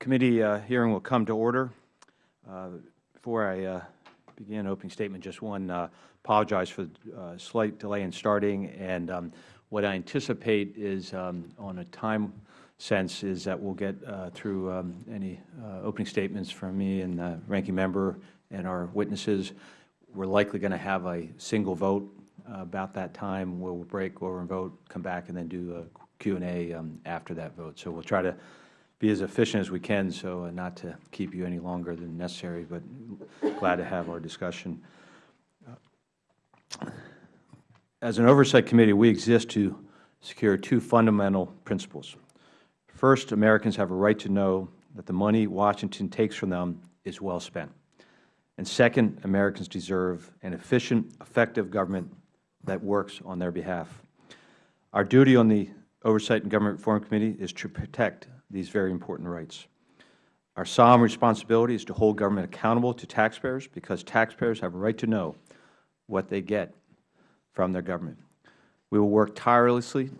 Committee uh, hearing will come to order. Uh, before I uh, begin opening statement, just one uh, apologize for the uh, slight delay in starting. And um, what I anticipate is, um, on a time sense, is that we'll get uh, through um, any opening statements from me and the ranking member and our witnesses. We're likely going to have a single vote about that time. We'll break, go over and vote, come back, and then do a Q&A um, after that vote. So we'll try to be as efficient as we can, so uh, not to keep you any longer than necessary, but glad to have our discussion. As an oversight committee, we exist to secure two fundamental principles. First, Americans have a right to know that the money Washington takes from them is well spent. And second, Americans deserve an efficient, effective government that works on their behalf. Our duty on the Oversight and Government Reform Committee is to protect these very important rights. Our solemn responsibility is to hold government accountable to taxpayers because taxpayers have a right to know what they get from their government. We will work tirelessly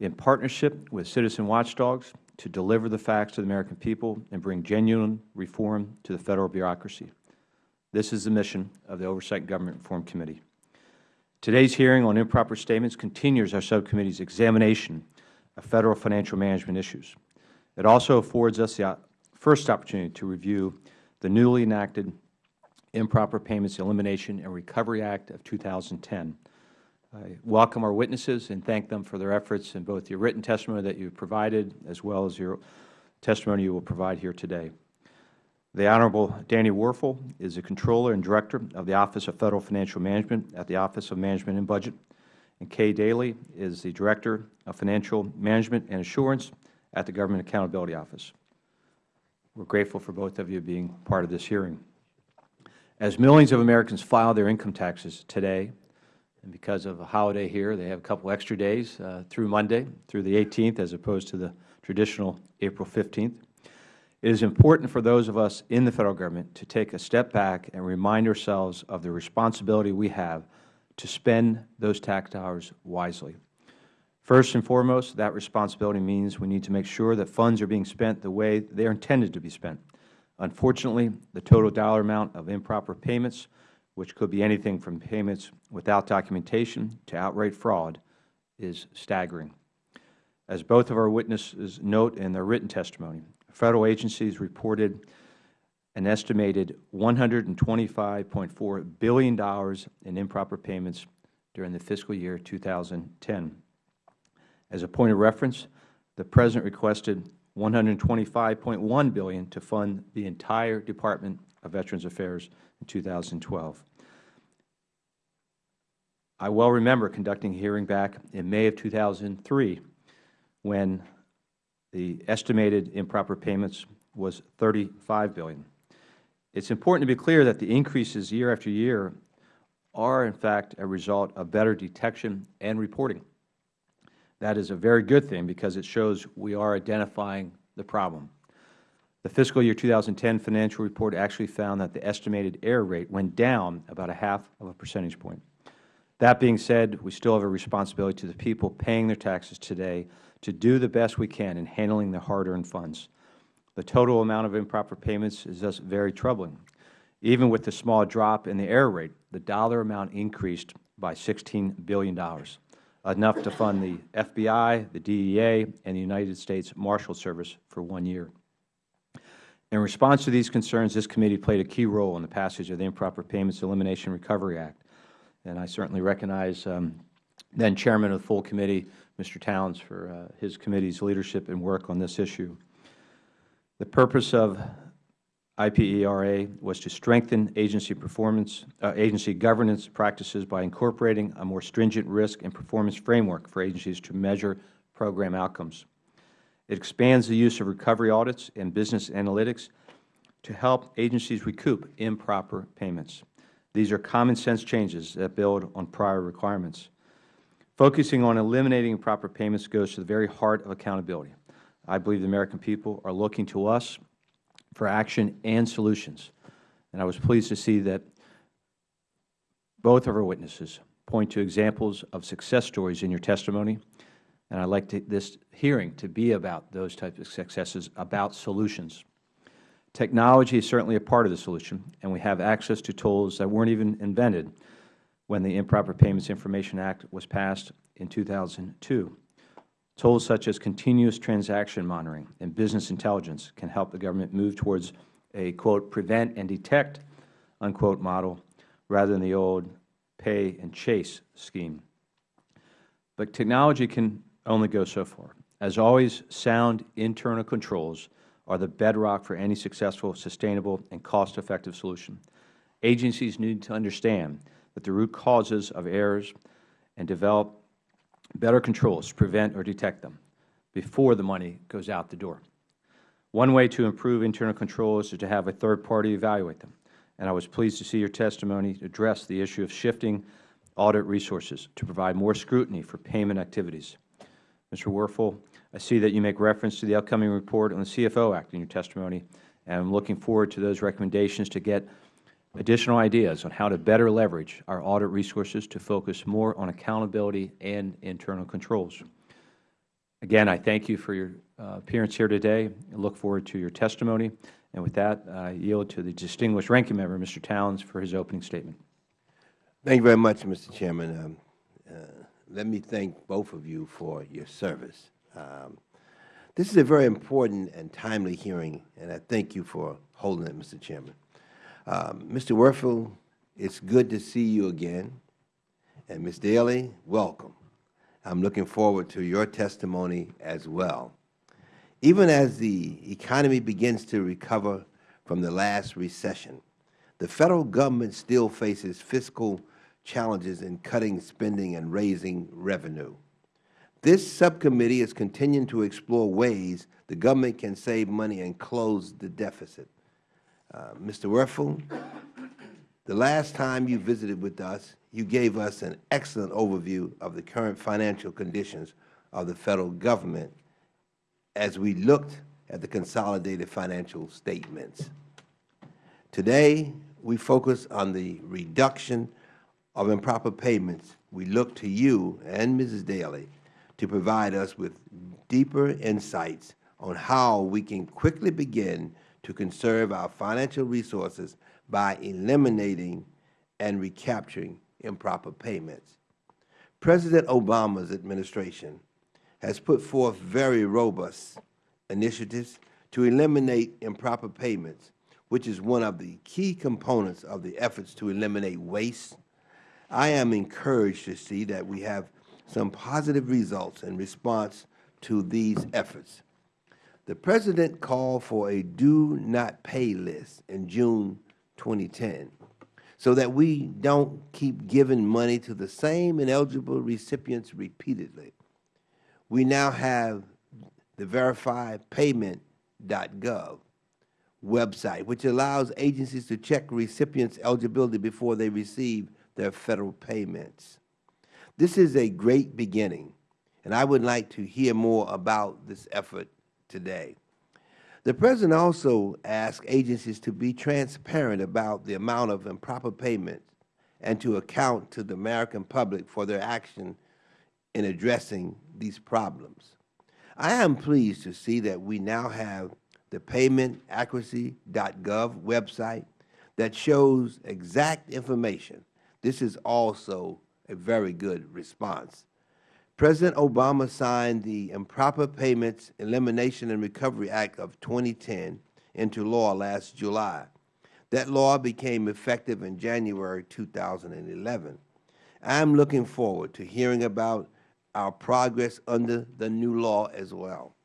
in partnership with citizen watchdogs to deliver the facts to the American people and bring genuine reform to the Federal bureaucracy. This is the mission of the Oversight and Government Reform Committee. Today's hearing on improper statements continues our subcommittee's examination of Federal financial management issues. It also affords us the first opportunity to review the newly enacted Improper Payments Elimination and Recovery Act of 2010. I welcome our witnesses and thank them for their efforts in both your written testimony that you have provided as well as your testimony you will provide here today. The Honorable Danny Werfel is the Controller and Director of the Office of Federal Financial Management at the Office of Management and Budget, and Kay Daly is the Director of Financial Management and Assurance at the Government Accountability Office. We are grateful for both of you being part of this hearing. As millions of Americans file their income taxes today, and because of a holiday here, they have a couple extra days uh, through Monday, through the 18th, as opposed to the traditional April 15th. It is important for those of us in the Federal Government to take a step back and remind ourselves of the responsibility we have to spend those tax dollars wisely. First and foremost, that responsibility means we need to make sure that funds are being spent the way they are intended to be spent. Unfortunately, the total dollar amount of improper payments, which could be anything from payments without documentation to outright fraud, is staggering. As both of our witnesses note in their written testimony, Federal agencies reported an estimated $125.4 billion in improper payments during the fiscal year 2010. As a point of reference, the President requested 125.1 billion to fund the entire Department of Veterans Affairs in 2012. I well remember conducting a hearing back in May of 2003 when the estimated improper payments was 35 billion. It is important to be clear that the increases year after year are, in fact, a result of better detection and reporting. That is a very good thing because it shows we are identifying the problem. The fiscal year 2010 financial report actually found that the estimated error rate went down about a half of a percentage point. That being said, we still have a responsibility to the people paying their taxes today to do the best we can in handling their hard-earned funds. The total amount of improper payments is thus very troubling. Even with the small drop in the error rate, the dollar amount increased by $16 billion, enough to fund the FBI, the DEA, and the United States Marshal Service for one year. In response to these concerns, this committee played a key role in the passage of the Improper Payments Elimination Recovery Act. And I certainly recognize um, then Chairman of the full committee, Mr. Towns, for uh, his committee's leadership and work on this issue. The purpose of IPERA was to strengthen agency performance, uh, agency governance practices by incorporating a more stringent risk and performance framework for agencies to measure program outcomes. It expands the use of recovery audits and business analytics to help agencies recoup improper payments. These are common sense changes that build on prior requirements. Focusing on eliminating improper payments goes to the very heart of accountability. I believe the American people are looking to us for action and solutions. And I was pleased to see that both of our witnesses point to examples of success stories in your testimony. And I'd like to, this hearing to be about those types of successes, about solutions. Technology is certainly a part of the solution, and we have access to tools that weren't even invented when the Improper Payments Information Act was passed in 2002. Tools such as continuous transaction monitoring and business intelligence can help the government move towards a, quote, prevent and detect, unquote, model rather than the old pay and chase scheme. But technology can only go so far. As always, sound internal controls are the bedrock for any successful, sustainable, and cost-effective solution. Agencies need to understand that the root causes of errors and develop better controls to prevent or detect them before the money goes out the door. One way to improve internal controls is to have a third party evaluate them, and I was pleased to see your testimony address the issue of shifting audit resources to provide more scrutiny for payment activities. Mr. Werfel, I see that you make reference to the upcoming report on the CFO Act in your testimony, and I am looking forward to those recommendations to get additional ideas on how to better leverage our audit resources to focus more on accountability and internal controls. Again, I thank you for your uh, appearance here today and look forward to your testimony. And with that, I yield to the distinguished ranking member, Mr. Towns, for his opening statement. Thank you very much, Mr. Chairman. Um, uh, let me thank both of you for your service. Um, this is a very important and timely hearing, and I thank you for holding it, Mr. Chairman. Um, Mr. Werfel, it's good to see you again. And Ms. Daly, welcome. I'm looking forward to your testimony as well. Even as the economy begins to recover from the last recession, the Federal Government still faces fiscal challenges in cutting spending and raising revenue. This subcommittee is continuing to explore ways the government can save money and close the deficit. Uh, Mr. Werfel, the last time you visited with us, you gave us an excellent overview of the current financial conditions of the Federal Government as we looked at the consolidated financial statements. Today, we focus on the reduction of improper payments. We look to you and Mrs. Daly to provide us with deeper insights on how we can quickly begin to conserve our financial resources by eliminating and recapturing improper payments. President Obama's administration has put forth very robust initiatives to eliminate improper payments, which is one of the key components of the efforts to eliminate waste. I am encouraged to see that we have some positive results in response to these efforts. The President called for a do not pay list in June 2010 so that we don't keep giving money to the same ineligible recipients repeatedly. We now have the verifypayment.gov website, which allows agencies to check recipients' eligibility before they receive their Federal payments. This is a great beginning, and I would like to hear more about this effort today. The President also asked agencies to be transparent about the amount of improper payments and to account to the American public for their action in addressing these problems. I am pleased to see that we now have the paymentaccuracy.gov website that shows exact information. This is also a very good response. President Obama signed the Improper Payments Elimination and Recovery Act of 2010 into law last July. That law became effective in January 2011. I am looking forward to hearing about our progress under the new law as well.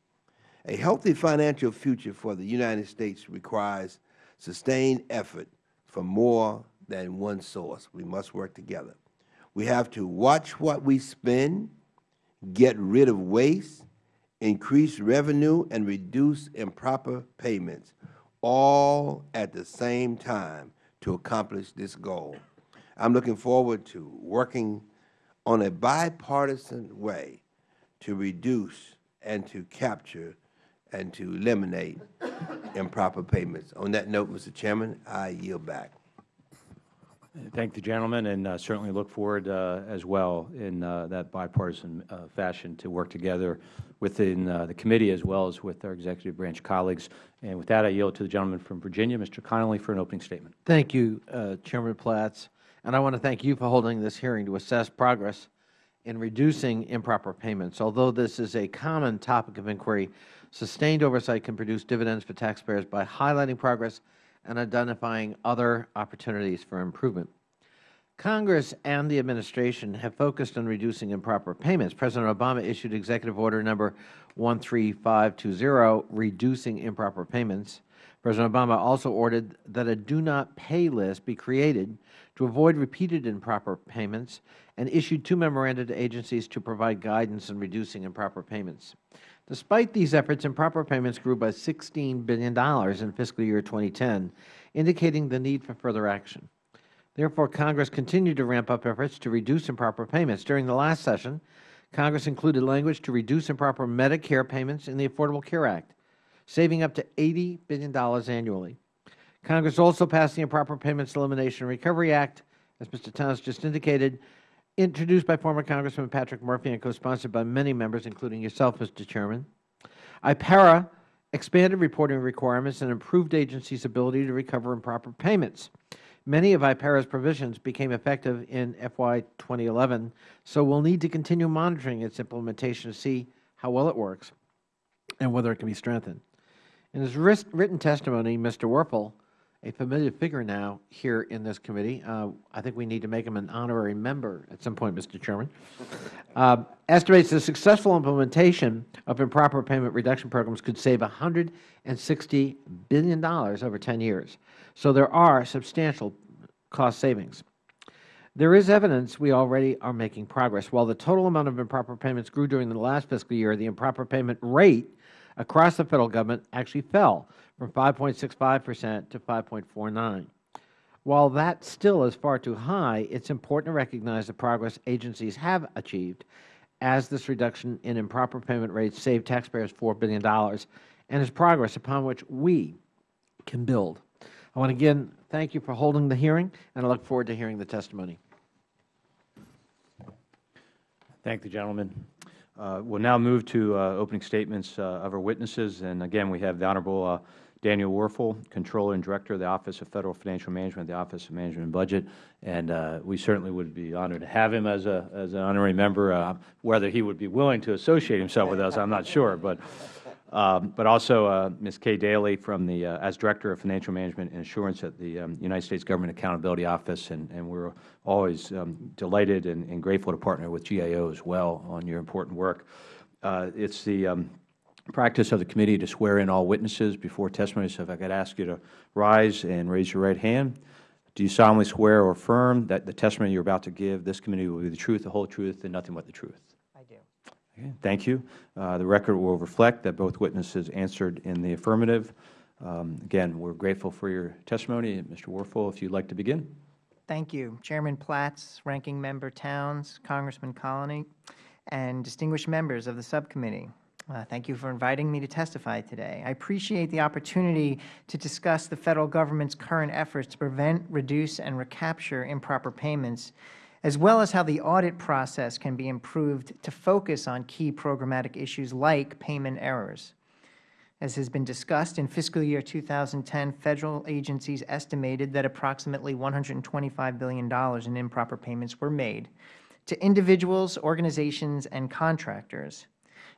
A healthy financial future for the United States requires sustained effort from more than one source. We must work together. We have to watch what we spend get rid of waste, increase revenue, and reduce improper payments, all at the same time to accomplish this goal. I am looking forward to working on a bipartisan way to reduce and to capture and to eliminate improper payments. On that note, Mr. Chairman, I yield back. Thank the gentleman, and uh, certainly look forward uh, as well in uh, that bipartisan uh, fashion to work together within uh, the committee as well as with our executive branch colleagues. And with that, I yield to the gentleman from Virginia, Mr. Connolly, for an opening statement. Thank you, uh, Chairman Platts. And I want to thank you for holding this hearing to assess progress in reducing improper payments. Although this is a common topic of inquiry, sustained oversight can produce dividends for taxpayers by highlighting progress and identifying other opportunities for improvement. Congress and the Administration have focused on reducing improper payments. President Obama issued Executive Order Number 13520, Reducing Improper Payments. President Obama also ordered that a do not pay list be created to avoid repeated improper payments and issued two memoranda to agencies to provide guidance in reducing improper payments. Despite these efforts, improper payments grew by $16 billion in fiscal year 2010, indicating the need for further action. Therefore, Congress continued to ramp up efforts to reduce improper payments. During the last session, Congress included language to reduce improper Medicare payments in the Affordable Care Act, saving up to $80 billion annually. Congress also passed the Improper Payments Elimination and Recovery Act, as Mr. Towns just indicated, introduced by former Congressman Patrick Murphy and co-sponsored by many members, including yourself, Mr. Chairman. IPERA expanded reporting requirements and improved agencies' ability to recover improper payments. Many of IPERA's provisions became effective in FY 2011, so we will need to continue monitoring its implementation to see how well it works and whether it can be strengthened. In his written testimony, Mr. Werfel, a familiar figure now here in this committee, uh, I think we need to make him an honorary member at some point, Mr. Chairman, uh, estimates the successful implementation of improper payment reduction programs could save $160 billion over 10 years. So there are substantial cost savings. There is evidence we already are making progress. While the total amount of improper payments grew during the last fiscal year, the improper payment rate across the Federal Government actually fell from 5.65 percent to 5.49. While that still is far too high, it is important to recognize the progress agencies have achieved as this reduction in improper payment rates saved taxpayers $4 billion and is progress upon which we can build. I want to again thank you for holding the hearing, and I look forward to hearing the testimony. Thank the gentleman. Uh, we'll now move to uh, opening statements uh, of our witnesses. And again, we have the Honorable uh, Daniel Werfel, Controller and Director of the Office of Federal Financial Management, the Office of Management and Budget. And uh, we certainly would be honored to have him as, a, as an honorary member. Uh, whether he would be willing to associate himself with us, I'm not sure. But um, but also uh, Ms. Kay Daly from the, uh, as Director of Financial Management and Assurance at the um, United States Government Accountability Office, and, and we're always um, delighted and, and, grateful to partner with GAO as well on your important work. Uh, it's the um, practice of the committee to swear in all witnesses before testimony, so if I could ask you to rise and raise your right hand. Do you solemnly swear or affirm that the testimony you are about to give this committee will be the truth, the whole truth, and nothing but the truth? I do. Okay, thank you. Uh, the record will reflect that both witnesses answered in the affirmative. Um, again, we are grateful for your testimony. Mr. Werfel, if you would like to begin. Thank you. Chairman Platts, Ranking Member Towns, Congressman Connolly, and distinguished members of the subcommittee. Uh, thank you for inviting me to testify today. I appreciate the opportunity to discuss the Federal Government's current efforts to prevent, reduce, and recapture improper payments as well as how the audit process can be improved to focus on key programmatic issues like payment errors. As has been discussed, in fiscal year 2010, Federal agencies estimated that approximately $125 billion in improper payments were made to individuals, organizations, and contractors.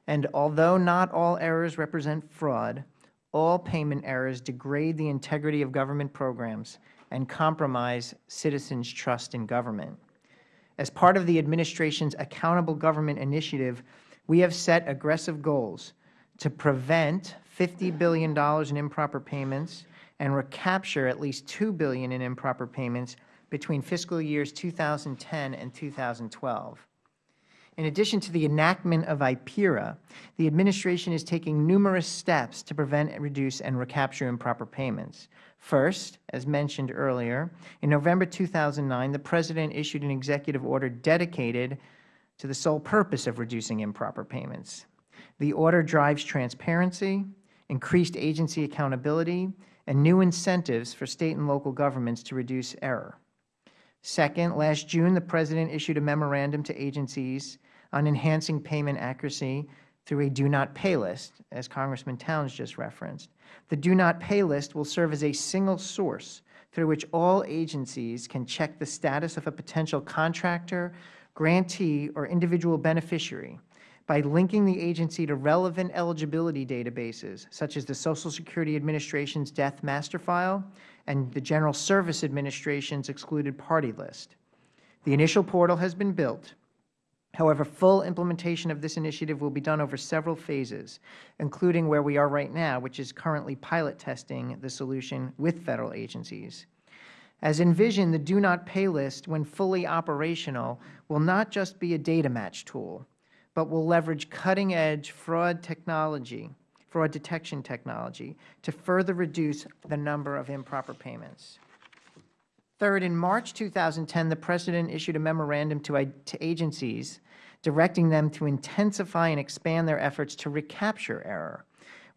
And although not all errors represent fraud, all payment errors degrade the integrity of government programs and compromise citizens' trust in government. As part of the Administration's Accountable Government Initiative, we have set aggressive goals to prevent $50 billion in improper payments and recapture at least 2 billion in improper payments between fiscal years 2010 and 2012. In addition to the enactment of IPERA, the Administration is taking numerous steps to prevent, reduce, and recapture improper payments. First, as mentioned earlier, in November 2009, the President issued an executive order dedicated to the sole purpose of reducing improper payments. The order drives transparency, increased agency accountability, and new incentives for State and local governments to reduce error. Second, last June, the President issued a memorandum to agencies on enhancing payment accuracy through a do not pay list, as Congressman Towns just referenced. The do not pay list will serve as a single source through which all agencies can check the status of a potential contractor, grantee, or individual beneficiary by linking the agency to relevant eligibility databases, such as the Social Security Administration's Death Master File and the General Service Administration's Excluded Party List. The initial portal has been built. However, full implementation of this initiative will be done over several phases, including where we are right now, which is currently pilot testing the solution with Federal agencies. As envisioned, the Do Not Pay list, when fully operational, will not just be a data match tool, but will leverage cutting-edge fraud technology, fraud detection technology, to further reduce the number of improper payments. Third, in March 2010, the President issued a memorandum to, to agencies directing them to intensify and expand their efforts to recapture error.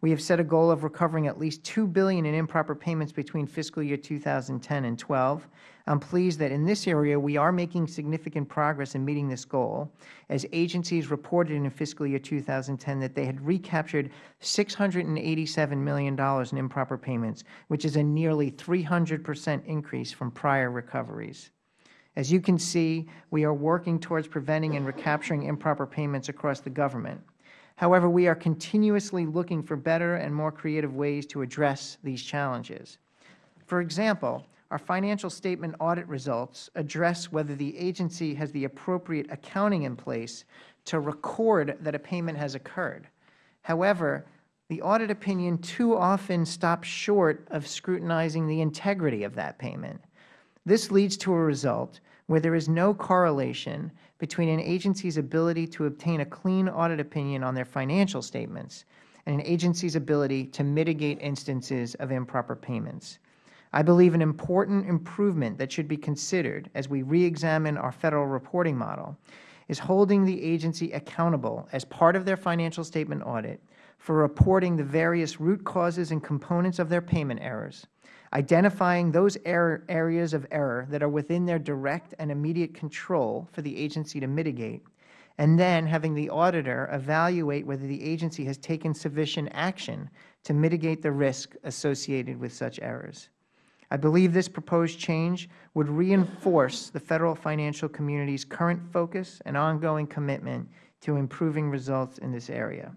We have set a goal of recovering at least 2 billion in improper payments between fiscal year 2010 and 12. I am pleased that in this area we are making significant progress in meeting this goal, as agencies reported in fiscal year 2010 that they had recaptured $687 million in improper payments, which is a nearly 300 percent increase from prior recoveries. As you can see, we are working towards preventing and recapturing improper payments across the government. However, we are continuously looking for better and more creative ways to address these challenges. For example, our financial statement audit results address whether the agency has the appropriate accounting in place to record that a payment has occurred. However, the audit opinion too often stops short of scrutinizing the integrity of that payment. This leads to a result where there is no correlation between an agency's ability to obtain a clean audit opinion on their financial statements and an agency's ability to mitigate instances of improper payments. I believe an important improvement that should be considered as we reexamine our Federal reporting model is holding the agency accountable as part of their financial statement audit for reporting the various root causes and components of their payment errors, identifying those error areas of error that are within their direct and immediate control for the agency to mitigate, and then having the auditor evaluate whether the agency has taken sufficient action to mitigate the risk associated with such errors. I believe this proposed change would reinforce the Federal financial community's current focus and ongoing commitment to improving results in this area.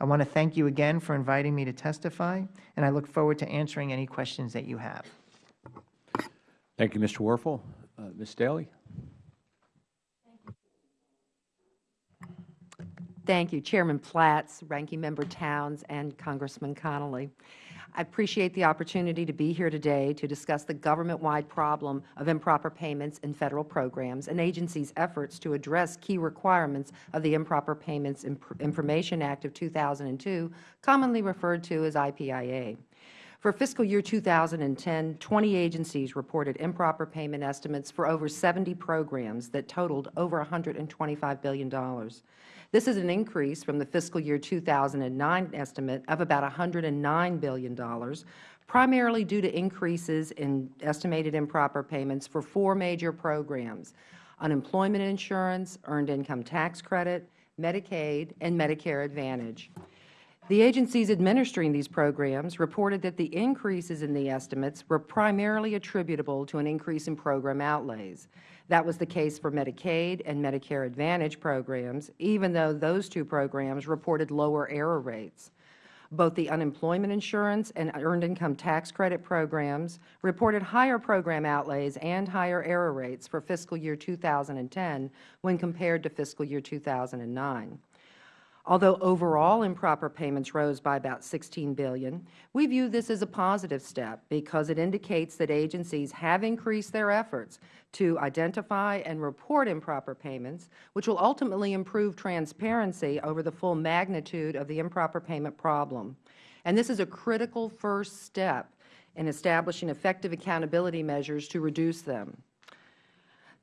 I want to thank you again for inviting me to testify, and I look forward to answering any questions that you have. Thank you, Mr. Werfel. Uh, Ms. Daly? Thank you, Chairman Platts, Ranking Member Towns, and Congressman Connolly. I appreciate the opportunity to be here today to discuss the government-wide problem of improper payments in Federal programs and agencies' efforts to address key requirements of the Improper Payments Information Act of 2002, commonly referred to as IPIA. For fiscal year 2010, 20 agencies reported improper payment estimates for over 70 programs that totaled over $125 billion. This is an increase from the fiscal year 2009 estimate of about $109 billion, primarily due to increases in estimated improper payments for four major programs, unemployment insurance, earned income tax credit, Medicaid, and Medicare Advantage. The agencies administering these programs reported that the increases in the estimates were primarily attributable to an increase in program outlays. That was the case for Medicaid and Medicare Advantage programs, even though those two programs reported lower error rates. Both the unemployment insurance and earned income tax credit programs reported higher program outlays and higher error rates for fiscal year 2010 when compared to fiscal year 2009. Although overall improper payments rose by about 16 billion, we view this as a positive step because it indicates that agencies have increased their efforts to identify and report improper payments, which will ultimately improve transparency over the full magnitude of the improper payment problem. And this is a critical first step in establishing effective accountability measures to reduce them.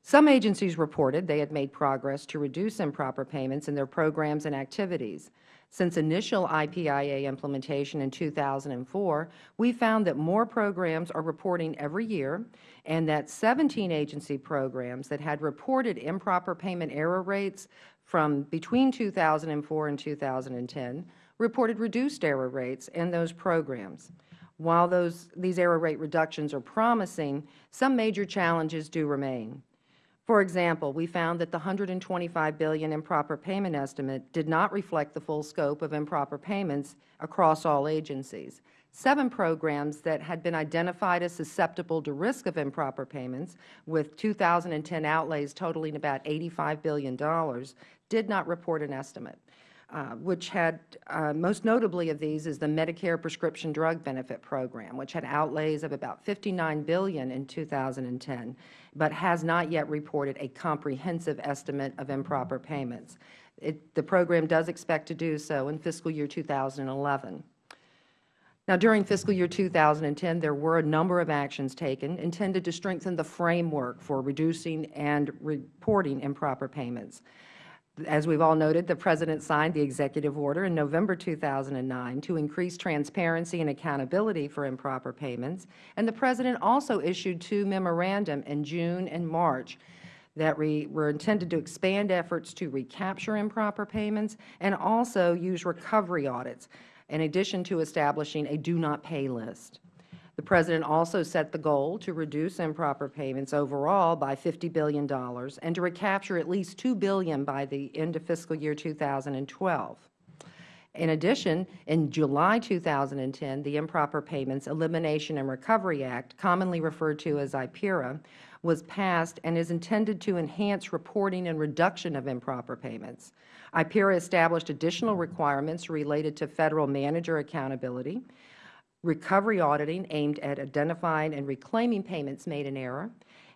Some agencies reported they had made progress to reduce improper payments in their programs and activities. Since initial IPIA implementation in 2004, we found that more programs are reporting every year and that 17 agency programs that had reported improper payment error rates from between 2004 and 2010 reported reduced error rates in those programs. While those, these error rate reductions are promising, some major challenges do remain. For example, we found that the 125 billion improper payment estimate did not reflect the full scope of improper payments across all agencies. Seven programs that had been identified as susceptible to risk of improper payments, with 2010 outlays totaling about $85 billion, did not report an estimate. Uh, which had, uh, most notably of these is the Medicare Prescription Drug Benefit Program, which had outlays of about 59 billion in 2010, but has not yet reported a comprehensive estimate of improper payments. It, the program does expect to do so in fiscal year 2011. Now, during fiscal year 2010, there were a number of actions taken intended to strengthen the framework for reducing and reporting improper payments. As we have all noted, the President signed the executive order in November 2009 to increase transparency and accountability for improper payments, and the President also issued two memorandum in June and March that were intended to expand efforts to recapture improper payments and also use recovery audits, in addition to establishing a do-not-pay list. The President also set the goal to reduce improper payments overall by $50 billion and to recapture at least 2 billion by the end of fiscal year 2012. In addition, in July 2010, the Improper Payments Elimination and Recovery Act, commonly referred to as IPERA, was passed and is intended to enhance reporting and reduction of improper payments. IPERA established additional requirements related to Federal manager accountability, recovery auditing aimed at identifying and reclaiming payments made in error,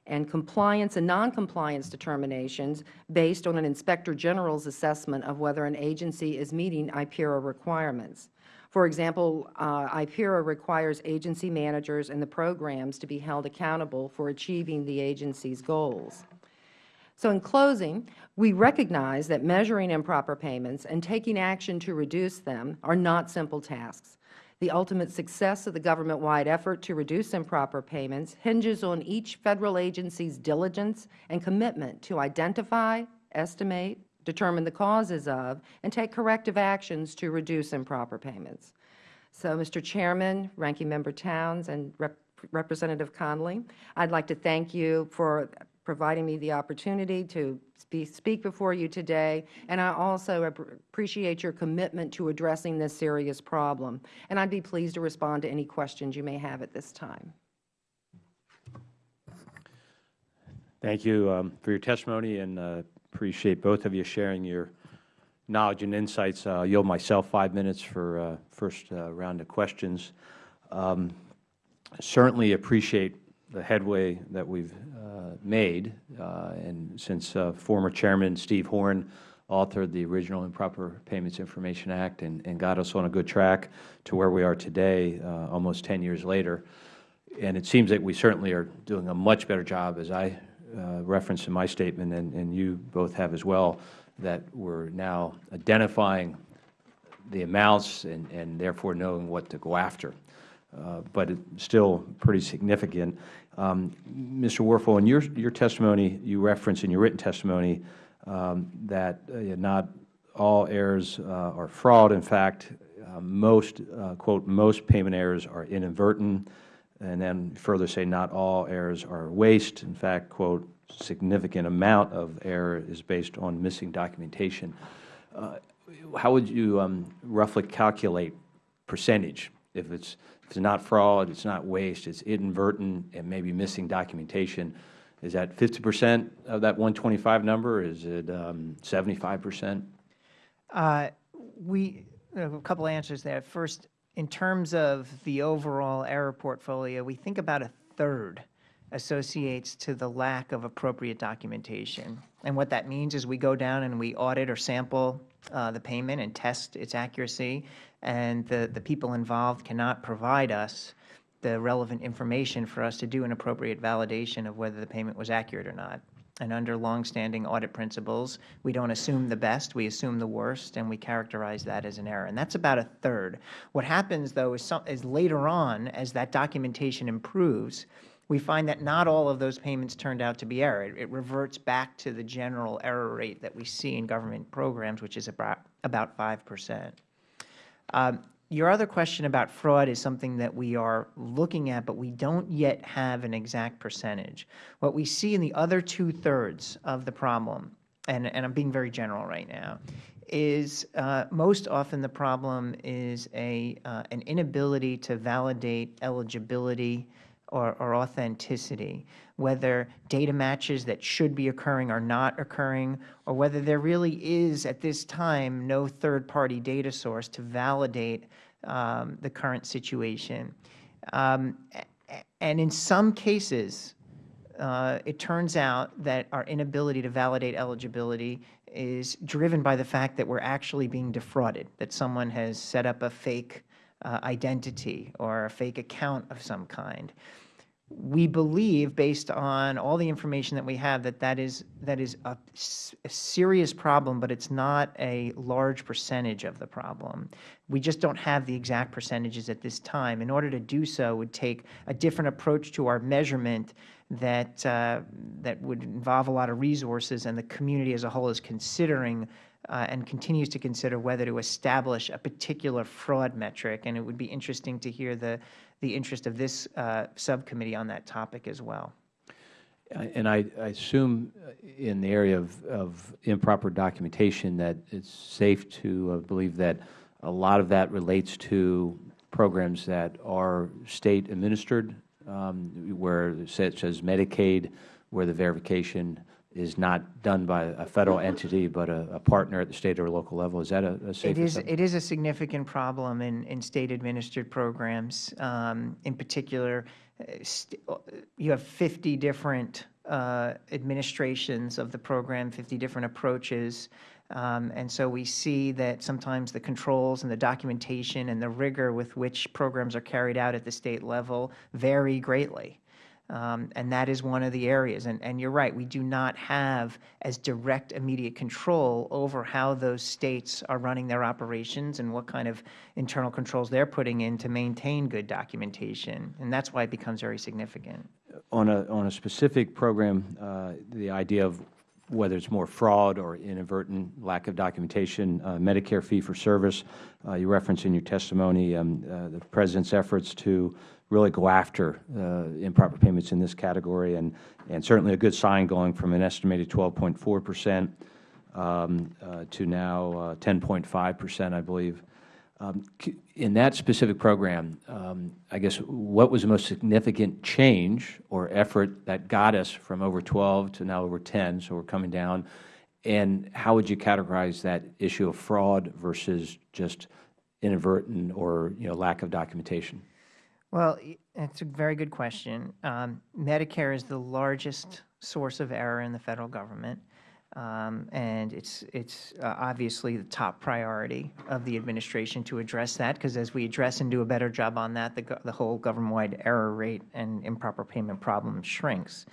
and compliance and noncompliance determinations based on an Inspector General's assessment of whether an agency is meeting IPERA requirements. For example, uh, IPERA requires agency managers and the programs to be held accountable for achieving the agency's goals. So in closing, we recognize that measuring improper payments and taking action to reduce them are not simple tasks. The ultimate success of the government-wide effort to reduce improper payments hinges on each Federal agency's diligence and commitment to identify, estimate, determine the causes of, and take corrective actions to reduce improper payments. So, Mr. Chairman, Ranking Member Towns, and Rep Representative Connolly, I would like to thank you for providing me the opportunity to speak before you today, and I also appreciate your commitment to addressing this serious problem. And I would be pleased to respond to any questions you may have at this time. Thank you um, for your testimony, and uh, appreciate both of you sharing your knowledge and insights. I will yield myself five minutes for uh, first uh, round of questions. Um, certainly appreciate the headway that we have uh, made, uh, and since uh, former Chairman Steve Horn authored the original Improper Payments Information Act and, and got us on a good track to where we are today, almost 10 years later. And it seems that we certainly are doing a much better job, as I referenced in my statement, and, and you both have as well, that we are now identifying the amounts and, and therefore knowing what to go after. Uh, but it's still pretty significant. Um, Mr. Werfel, in your, your testimony, you reference in your written testimony um, that uh, not all errors uh, are fraud. In fact, uh, most, uh, quote, most payment errors are inadvertent, and then further say not all errors are waste. In fact, quote, significant amount of error is based on missing documentation. Uh, how would you um, roughly calculate percentage if it's it's not fraud, it's not waste, it's inadvertent and maybe missing documentation. Is that 50 percent of that 125 number? Is it um, 75 percent? Uh, we a couple answers there. First, in terms of the overall error portfolio, we think about a third associates to the lack of appropriate documentation. And what that means is we go down and we audit or sample uh, the payment and test its accuracy, and the, the people involved cannot provide us the relevant information for us to do an appropriate validation of whether the payment was accurate or not. And under longstanding audit principles, we don't assume the best, we assume the worst, and we characterize that as an error. And that's about a third. What happens, though, is, some, is later on, as that documentation improves, we find that not all of those payments turned out to be error. It, it reverts back to the general error rate that we see in government programs, which is about, about 5 percent. Um, your other question about fraud is something that we are looking at, but we don't yet have an exact percentage. What we see in the other two-thirds of the problem, and, and I'm being very general right now, is uh, most often the problem is a, uh, an inability to validate eligibility or, or authenticity, whether data matches that should be occurring are not occurring, or whether there really is, at this time, no third-party data source to validate um, the current situation. Um, and in some cases, uh, it turns out that our inability to validate eligibility is driven by the fact that we are actually being defrauded, that someone has set up a fake uh, identity or a fake account of some kind. We believe, based on all the information that we have, that that is, that is a, a serious problem, but it is not a large percentage of the problem. We just don't have the exact percentages at this time. In order to do so would take a different approach to our measurement that, uh, that would involve a lot of resources, and the community as a whole is considering uh, and continues to consider whether to establish a particular fraud metric. And it would be interesting to hear the, the interest of this uh, subcommittee on that topic as well. And I, I assume in the area of, of improper documentation that it's safe to uh, believe that a lot of that relates to programs that are State administered, um, where such as Medicaid, where the verification is not done by a Federal entity, but a, a partner at the State or local level. Is that a, a safe It is, assessment? it is a significant problem in, in State-administered programs. Um, in particular, you have 50 different uh, administrations of the program, 50 different approaches. Um, and so we see that sometimes the controls and the documentation and the rigor with which programs are carried out at the State level vary greatly. Um, and that is one of the areas. And, and you're right, we do not have as direct immediate control over how those states are running their operations and what kind of internal controls they're putting in to maintain good documentation. And that's why it becomes very significant. On a, on a specific program, uh, the idea of whether it's more fraud or inadvertent lack of documentation, uh, Medicare fee-for-service, uh, you referenced in your testimony um, uh, the President's efforts to really go after uh, improper payments in this category, and, and certainly a good sign going from an estimated 12.4 percent um, uh, to now uh, 10.5 percent, I believe. Um, in that specific program, um, I guess what was the most significant change or effort that got us from over 12 to now over 10, so we are coming down, and how would you categorize that issue of fraud versus just inadvertent or you know, lack of documentation? Well, it's a very good question. Um, Medicare is the largest source of error in the Federal Government. Um, and it's it's uh, obviously the top priority of the administration to address that because as we address and do a better job on that, the, the whole government-wide error rate and improper payment problem shrinks.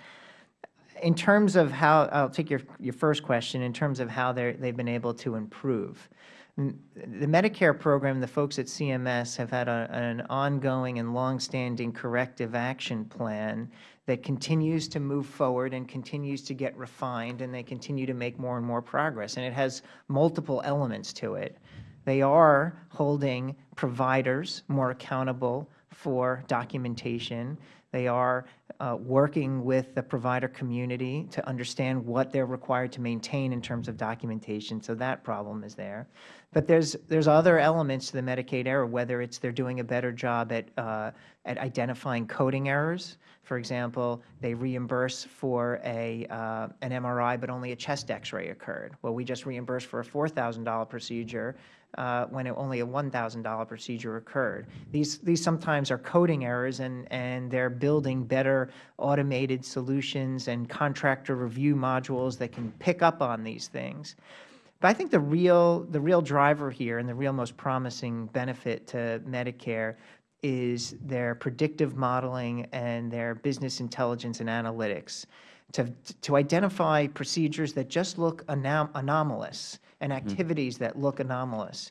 In terms of how, I'll take your, your first question, in terms of how they've been able to improve. The Medicare program, the folks at CMS have had a, an ongoing and longstanding corrective action plan that continues to move forward and continues to get refined, and they continue to make more and more progress. And it has multiple elements to it. They are holding providers more accountable for documentation. They are uh, working with the provider community to understand what they are required to maintain in terms of documentation. So that problem is there. But there's there's other elements to the Medicaid error, whether it's they're doing a better job at uh, at identifying coding errors. For example, they reimburse for a uh, an MRI, but only a chest X-ray occurred. Well, we just reimbursed for a four thousand dollar procedure uh, when it, only a one thousand dollar procedure occurred. These these sometimes are coding errors, and and they're building better automated solutions and contractor review modules that can pick up on these things. But I think the real, the real driver here and the real most promising benefit to Medicare is their predictive modeling and their business intelligence and analytics. to, to identify procedures that just look anom anomalous and activities that look anomalous.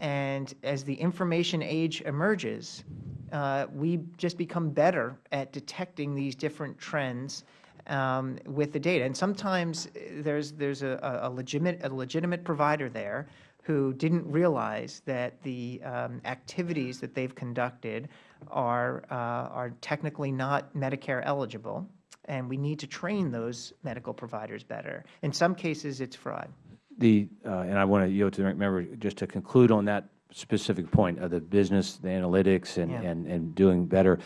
And as the information age emerges, uh, we just become better at detecting these different trends um, with the data. And sometimes uh, there's, there's a, a, legitimate, a legitimate provider there who didn't realize that the um, activities that they've conducted are, uh, are technically not Medicare eligible, and we need to train those medical providers better. In some cases, it's fraud. The, uh, and I want to yield to the member just to conclude on that specific point of the business, the analytics, and, Yeah. and, and doing better.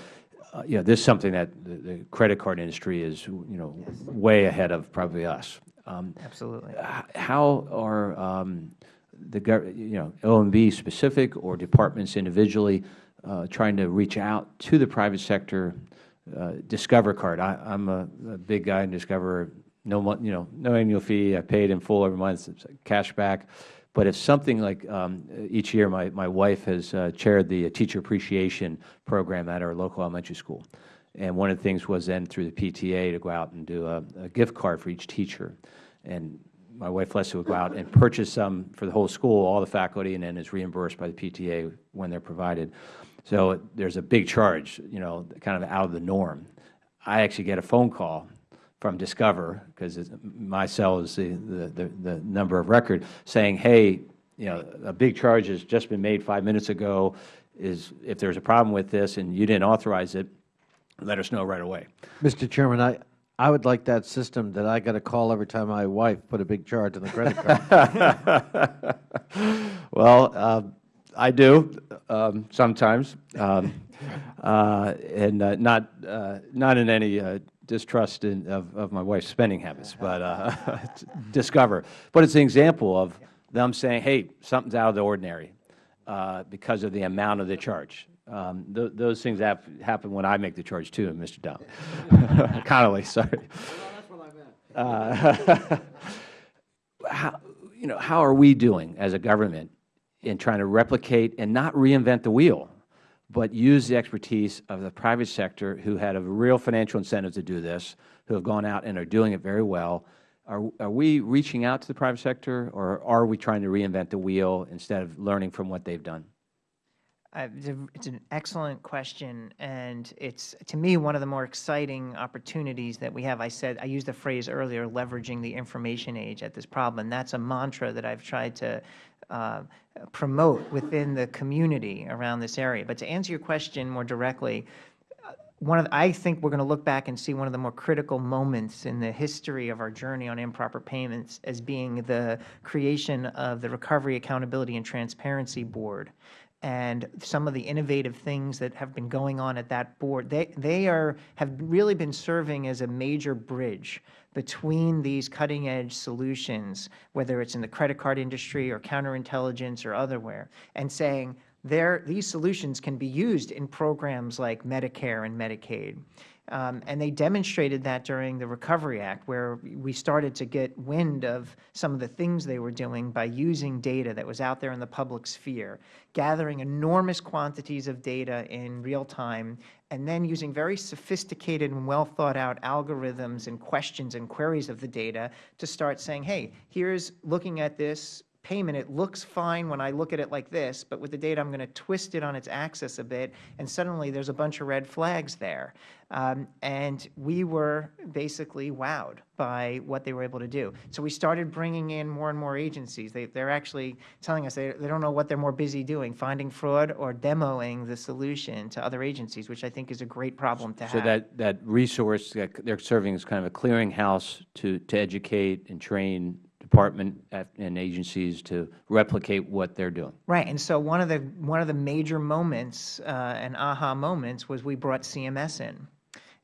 Uh, you know, this is something that the, the credit card industry is, you know, way ahead of probably us. Um, Absolutely. how are um, the, you know, OMB specific or departments individually uh, trying to reach out to the private sector? Uh, Discover card, I, I'm a, a big guy in Discover, no, you know, no annual fee, I paid in full every month, it's cash back. But if something like, um, each year, my, my wife has uh, chaired the teacher appreciation program at our local elementary school. And one of the things was then through the PTA to go out and do a, a gift card for each teacher. And my wife Leslie would go out and purchase some for the whole school, all the faculty, and then is reimbursed by the PTA when they're provided. So there's a big charge, you know, kind of out of the norm. I actually get a phone call from Discover, because my cell is the, the, the, number of record, saying, hey, you know, a big charge has just been made five minutes ago, is, if there's a problem with this and you didn't authorize it, let us know right away. Mr. Chairman, I, I would like that system that I got a call every time my wife put a big charge on the credit card. Well, um, I do um, sometimes, um, uh, and uh, not uh, not in any uh, distrust in, of, of my wife's spending habits, but uh, discover. But it's an example of them saying, "Hey, something's out of the ordinary," uh, because of the amount of the charge. Um, th those things hap happen when I make the charge too, Mr. Dowd. Connolly, sorry. That's what I Uh, how, you know, how are we doing as a government in trying to replicate and not reinvent the wheel, but use the expertise of the private sector who had a real financial incentive to do this, who have gone out and are doing it very well? Are, are we reaching out to the private sector, or are we trying to reinvent the wheel instead of learning from what they've done? Uh, It's an excellent question, and it's, to me, one of the more exciting opportunities that we have. I said, I used the phrase earlier, leveraging the information age at this problem, that's a mantra that I've tried to uh, promote within the community around this area. But to answer your question more directly, uh, one of the, I think we're going to look back and see one of the more critical moments in the history of our journey on improper payments as being the creation of the Recovery Accountability and Transparency Board and some of the innovative things that have been going on at that board. They, they are, have really been serving as a major bridge between these cutting-edge solutions, whether it's in the credit card industry or counterintelligence or otherwhere, and saying, there, these solutions can be used in programs like Medicare and Medicaid. Um, and they demonstrated that during the Recovery Act, where we started to get wind of some of the things they were doing by using data that was out there in the public sphere, gathering enormous quantities of data in real time, and then using very sophisticated and well thought out algorithms and questions and queries of the data to start saying, hey, here's looking at this payment, it looks fine when I look at it like this, but with the data, I'm going to twist it on its axis a bit, and suddenly there's a bunch of red flags there. Um, and we were basically wowed by what they were able to do. So we started bringing in more and more agencies. They, they're actually telling us they, they don't know what they're more busy doing, finding fraud or demoing the solution to other agencies, which I think is a great problem to So have. So that, that resource, that they're serving as kind of a clearinghouse to, to educate and train department and agencies to replicate what they're doing. Right, and so one of the one of the major moments uh, and aha moments was we brought CMS in,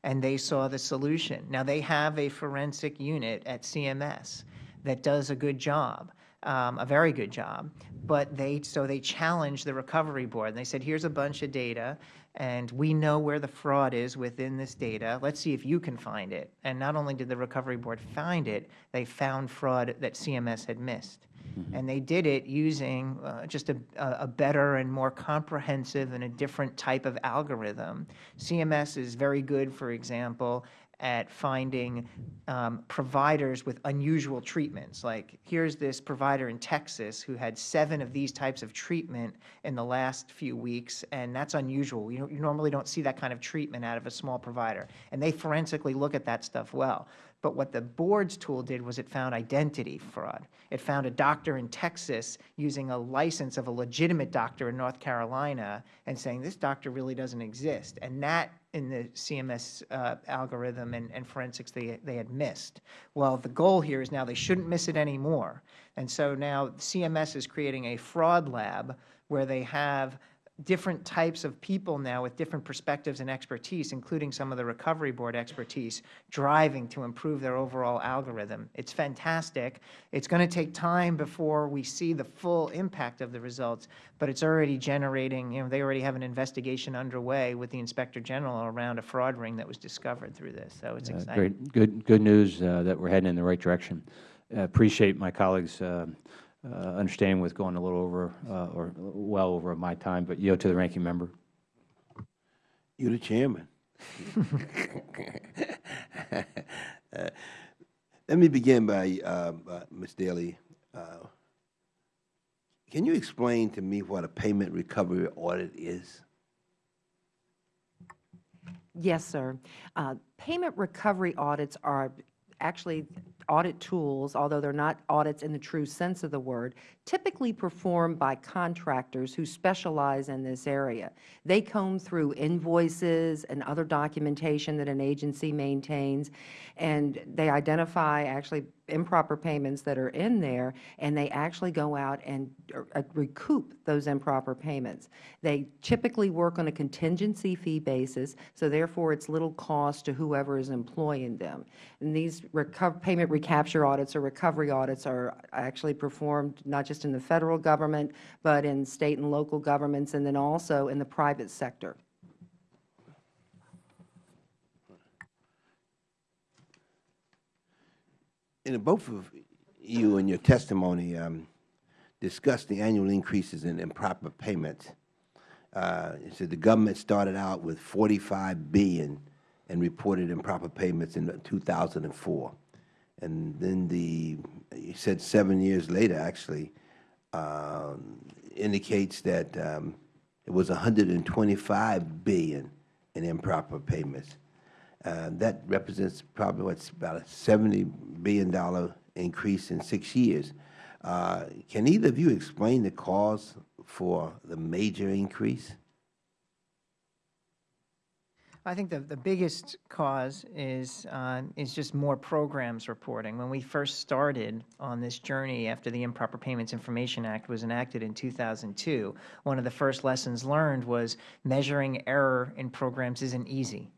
and they saw the solution. Now they have a forensic unit at CMS that does a good job, um, a very good job. But they so they challenged the recovery board. And they said, "Here's a bunch of data, and we know where the fraud is within this data. Let's see if you can find it." And not only did the recovery board find it, they found fraud that CMS had missed. And they did it using uh, just a, a a better and more comprehensive and a different type of algorithm. CMS is very good, for example, at finding um, providers with unusual treatments. Like, here's this provider in Texas who had seven of these types of treatment in the last few weeks, and that's unusual. You, you normally don't see that kind of treatment out of a small provider. And they forensically look at that stuff well. But what the board's tool did was it found identity fraud. It found a doctor in Texas using a license of a legitimate doctor in North Carolina and saying, this doctor really doesn't exist. And that, in the CMS uh, algorithm and, and forensics, they, they had missed. Well, the goal here is now they shouldn't miss it anymore. And so now CMS is creating a fraud lab where they have different types of people now with different perspectives and expertise, including some of the Recovery Board expertise, driving to improve their overall algorithm. It's fantastic. It's going to take time before we see the full impact of the results, but it's already generating, you know, they already have an investigation underway with the Inspector General around a fraud ring that was discovered through this, so it's Uh, exciting. Great, good, good news uh, that we're heading in the right direction. Uh, Appreciate my colleagues' uh, understanding with going a little over, uh, or well over my time, but yield to the ranking member. You're the chairman. Uh, Let me begin by, uh, uh, Ms. Daly, uh, can you explain to me what a payment recovery audit is? Yes, sir. Uh, Payment recovery audits are actually audit tools, although they're not audits in the true sense of the word, typically performed by contractors who specialize in this area. They comb through invoices and other documentation that an agency maintains, and they identify actually improper payments that are in there, and they actually go out and uh, recoup those improper payments. They typically work on a contingency fee basis, so therefore it's little cost to whoever is employing them. And these payment recapture audits or recovery audits are actually performed not just in the Federal Government, but in State and local governments, and then also in the private sector. And both of you in your testimony um, discussed the annual increases in improper payments. Uh, You said the government started out with 45 billion and reported improper payments in 2004. And then the, you said seven years later, actually, um, indicates that um, it was 125 billion in improper payments. Uh, That represents probably what's about a $70 billion increase in six years. Uh, Can either of you explain the cause for the major increase? I think the, the biggest cause is, uh, is just more programs reporting. When we first started on this journey after the Improper Payments Information Act was enacted in 2002, one of the first lessons learned was measuring error in programs isn't easy.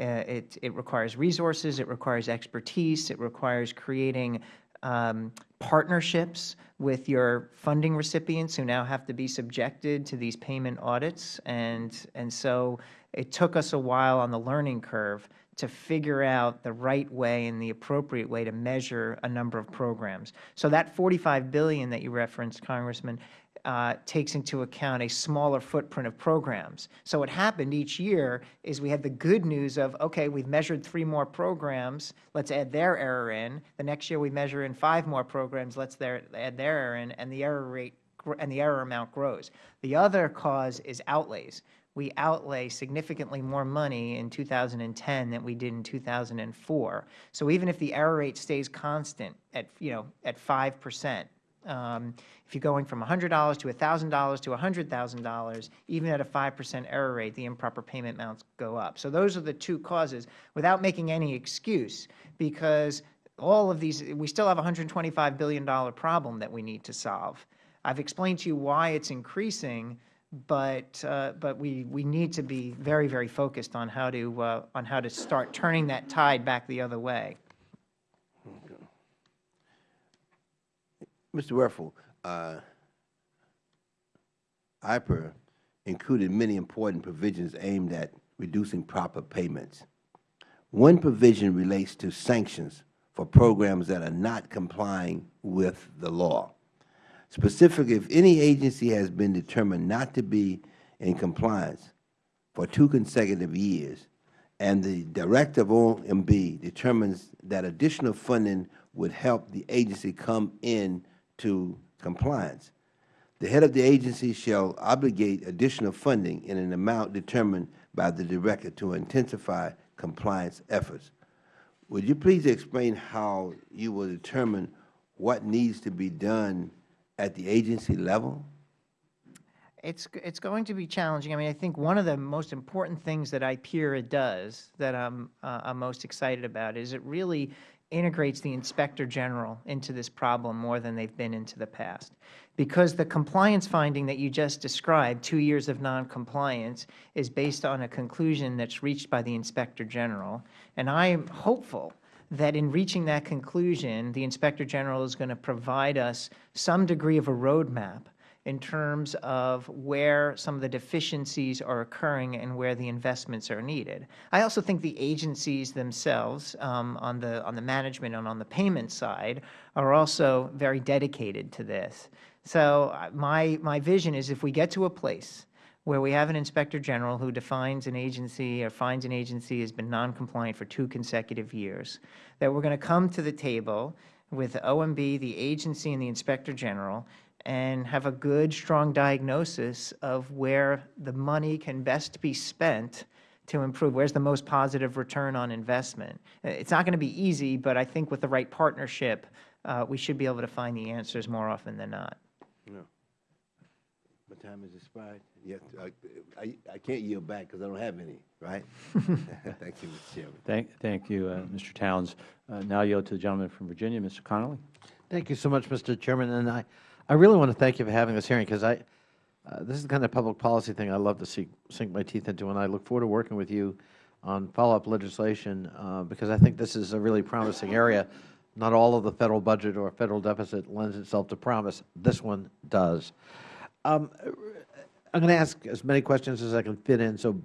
Uh, it, it requires resources, it requires expertise, it requires creating um, partnerships with your funding recipients who now have to be subjected to these payment audits. And, and so it took us a while on the learning curve to figure out the right way and the appropriate way to measure a number of programs. So that 45 billion that you referenced, Congressman, uh, takes into account a smaller footprint of programs. So what happened each year is we had the good news of, okay, we've measured three more programs, let's add their error in. The next year we measure in five more programs, let's their, add their error in, and the error rate and the error amount grows. The other cause is outlays. We outlay significantly more money in 2010 than we did in 2004. So even if the error rate stays constant at, you know, at 5 percent, um, if you're going from $100 to $1,000 to $100,000, even at a 5 percent error rate, the improper payment amounts go up. So those are the two causes, without making any excuse, because all of these, we still have a $125 billion problem that we need to solve. I've explained to you why it's increasing, but, uh, but we, we need to be very, very focused on how to, uh, on how to start turning that tide back the other way. Mr. Werfel, uh, IPERA included many important provisions aimed at reducing proper payments. One provision relates to sanctions for programs that are not complying with the law. Specifically, if any agency has been determined not to be in compliance for two consecutive years and the Director of OMB determines that additional funding would help the agency come in to compliance. The head of the agency shall obligate additional funding in an amount determined by the Director to intensify compliance efforts. Would you please explain how you will determine what needs to be done at the agency level? It's, it's going to be challenging. I mean, I think one of the most important things that IPERA does that I'm, uh, I'm most excited about is it really integrates the Inspector General into this problem more than they've been into the past. Because the compliance finding that you just described, two years of noncompliance, is based on a conclusion that's reached by the Inspector General. And I am hopeful that in reaching that conclusion, the Inspector General is going to provide us some degree of a roadmap in terms of where some of the deficiencies are occurring and where the investments are needed. I also think the agencies themselves um, on, the, on the management and on the payment side are also very dedicated to this. So uh, my, my vision is if we get to a place where we have an Inspector General who defines an agency or finds an agency has been noncompliant for two consecutive years, that we are going to come to the table with OMB, the agency, and the Inspector General and have a good, strong diagnosis of where the money can best be spent to improve, where's the most positive return on investment. It's not going to be easy, but I think with the right partnership, uh, we should be able to find the answers more often than not. No. My time has expired. Yes, I, I, I can't yield back because I don't have any, right? Thank you, Mr. Chairman. Thank, thank you, uh, Mr. Towns. Uh, Now yield to the gentleman from Virginia, Mr. Connolly. Thank you so much, Mr. Chairman. And I, I really want to thank you for having this hearing because I, uh, this is the kind of public policy thing I love to see, sink my teeth into, and I look forward to working with you on follow-up legislation uh, because I think this is a really promising area. Not all of the Federal budget or Federal deficit lends itself to promise. This one does. Um, I'm going to ask as many questions as I can fit in, so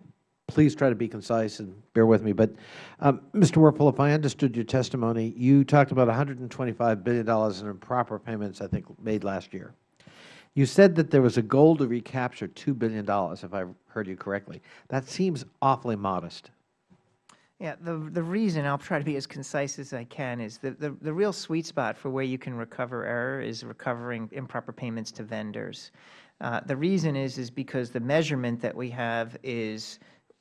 please try to be concise and bear with me. But, um, Mr. Werfel, if I understood your testimony, you talked about $125 billion in improper payments, I think, made last year. You said that there was a goal to recapture $2 billion, if I heard you correctly. That seems awfully modest. Yeah, the, the reason, I'll try to be as concise as I can, is that the, the real sweet spot for where you can recover error is recovering improper payments to vendors. Uh, the reason is, is because the measurement that we have is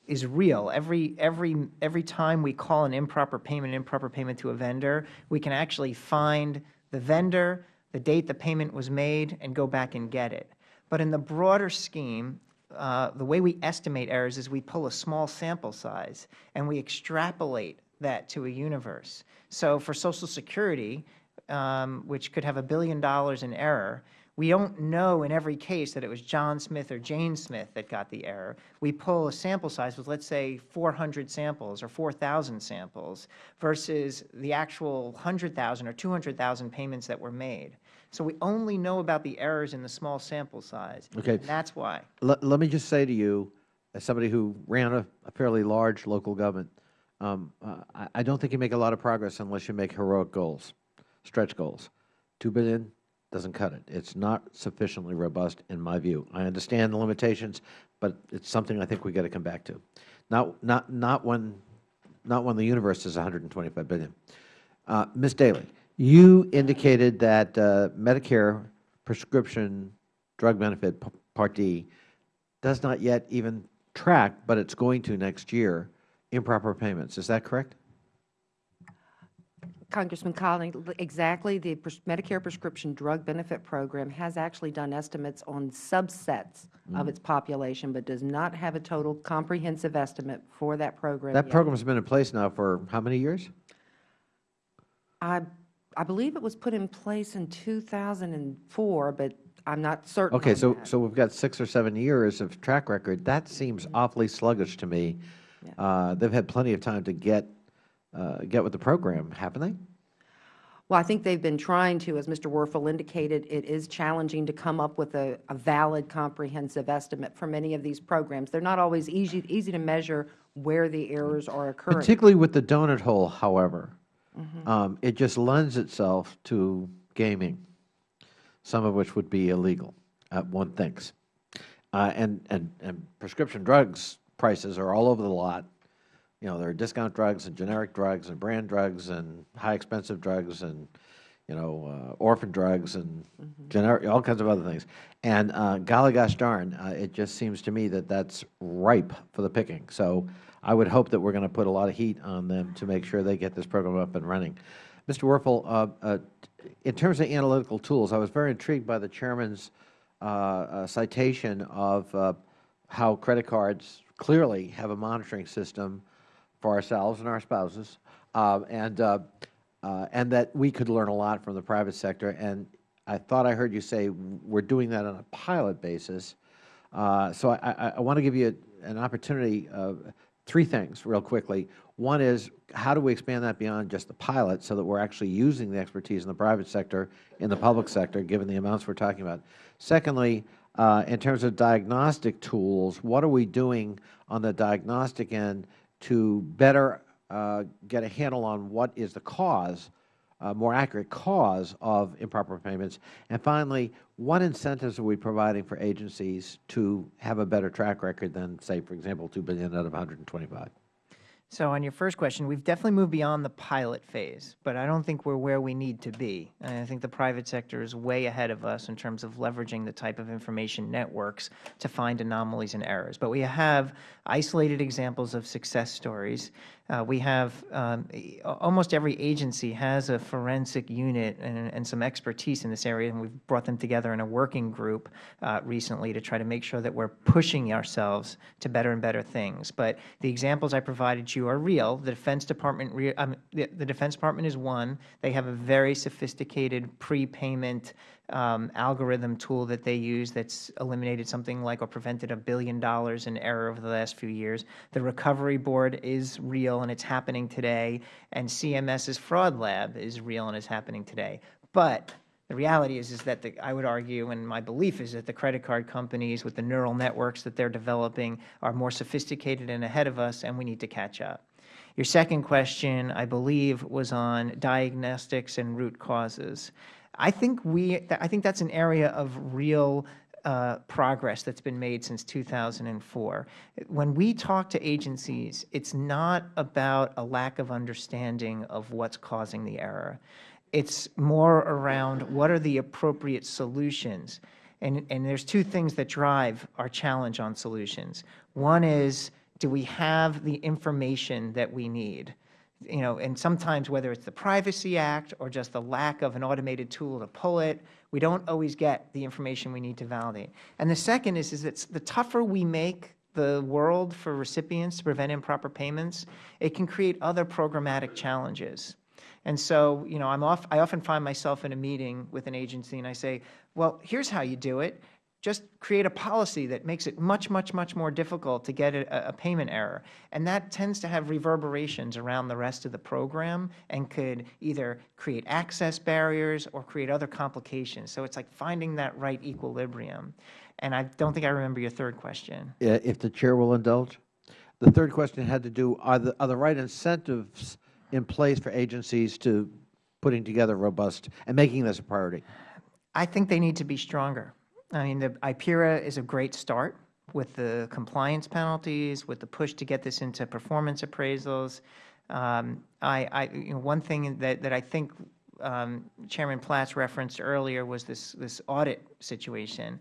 is real. Every, every, every time we call an improper payment, improper payment to a vendor, we can actually find the vendor, the date the payment was made, and go back and get it. But in the broader scheme, uh, the way we estimate errors is we pull a small sample size and we extrapolate that to a universe. So for Social Security, um, which could have a billion dollars in error, we don't know in every case that it was John Smith or Jane Smith that got the error. We pull a sample size with, let's say, 400 samples or 4,000 samples versus the actual 100,000 or 200,000 payments that were made. So we only know about the errors in the small sample size. Okay. And that's why. Let, let me just say to you, as somebody who ran a, a fairly large local government, um, uh, I, I don't think you make a lot of progress unless you make heroic goals, stretch goals. Two billion, doesn't cut it. It's not sufficiently robust in my view. I understand the limitations, but it's something I think we got to come back to. Not, not, not when, not when the universe is 125 billion. Uh, Ms. Daly, you indicated that uh, Medicare prescription drug benefit Part D does not yet even track, but it's going to next year, improper payments. Is that correct? Congressman Collins, exactly. The Medicare Prescription Drug Benefit Program has actually done estimates on subsets of its population, but does not have a total comprehensive estimate for that program That yet. program has been in place now for how many years? I, I believe it was put in place in 2004, but I'm not certain Okay, so, that. so we've got six or seven years of track record. That seems awfully sluggish to me. Yeah. Uh, They've had plenty of time to get, uh, get with the program, haven't they? Well, I think they've been trying to, as Mr. Werfel indicated, it is challenging to come up with a, a valid, comprehensive estimate for many of these programs. They're not always easy, easy to measure where the errors are occurring. Particularly with the donut hole, however, Mm-hmm. um, it just lends itself to gaming, some of which would be illegal, uh, one thinks. Uh, and, and, and prescription drugs prices are all over the lot. You know, there are discount drugs and generic drugs and brand drugs and high expensive drugs and, you know, uh, orphan drugs and generic, all kinds of other things. And uh, golly gosh darn, uh, it just seems to me that that's ripe for the picking. So I would hope that we are going to put a lot of heat on them to make sure they get this program up and running. Mr. Werfel, uh, uh, in terms of analytical tools, I was very intrigued by the Chairman's uh, uh, citation of uh, how credit cards clearly have a monitoring system for ourselves and our spouses, uh, and, uh, uh, and that we could learn a lot from the private sector. And I thought I heard you say we are doing that on a pilot basis. Uh, so I, I, I want to give you an opportunity, uh, three things real quickly. One is, how do we expand that beyond just the pilot so that we are actually using the expertise in the private sector, in the public sector, given the amounts we are talking about? Secondly, uh, in terms of diagnostic tools, what are we doing on the diagnostic end to better uh, get a handle on what is the cause, uh, more accurate cause of improper payments? And finally, what incentives are we providing for agencies to have a better track record than, say, for example, 2 billion out of 125? So on your first question, we've definitely moved beyond the pilot phase, but I don't think we're where we need to be. And I think the private sector is way ahead of us in terms of leveraging the type of information networks to find anomalies and errors. But we have isolated examples of success stories. Uh, we have um, almost every agency has a forensic unit and, and, some expertise in this area, and we've brought them together in a working group uh, recently to try to make sure that we're pushing ourselves to better and better things. But the examples I provided you are real. The Defense Department, um, the, the Defense Department is one. They have a very sophisticated prepayment um, algorithm tool that they use that's eliminated something like or prevented a billion dollars in error over the last few years. The Recovery Board is real and it's happening today, and CMS's Fraud Lab is real and is happening today. But the reality is, is that the, I would argue, and my belief is that the credit card companies with the neural networks that they're developing are more sophisticated and ahead of us, and we need to catch up. Your second question, I believe, was on diagnostics and root causes. I think we, I think that's an area of real uh, progress that's been made since 2004. When we talk to agencies, it's not about a lack of understanding of what's causing the error. It's more around what are the appropriate solutions. And, and there's two things that drive our challenge on solutions. One is, do we have the information that we need? You know, and sometimes whether it's the Privacy Act or just the lack of an automated tool to pull it, we don't always get the information we need to validate. And the second is, is that the tougher we make the world for recipients to prevent improper payments, it can create other programmatic challenges. And so, you know, I'm off, I often find myself in a meeting with an agency and I say, well, here's how you do it just create a policy that makes it much, much, much more difficult to get a, a, payment error. And that tends to have reverberations around the rest of the program and could either create access barriers or create other complications. So it's like finding that right equilibrium. And I don't think I remember your third question. If the Chair will indulge. The third question had to do, are the, are the right incentives in place for agencies to putting together robust and making this a priority? I think they need to be stronger. I mean, the IPERA is a great start with the compliance penalties, with the push to get this into performance appraisals. Um, I, I, you know, one thing that, that I think um, Chairman Platts referenced earlier was this, this audit situation.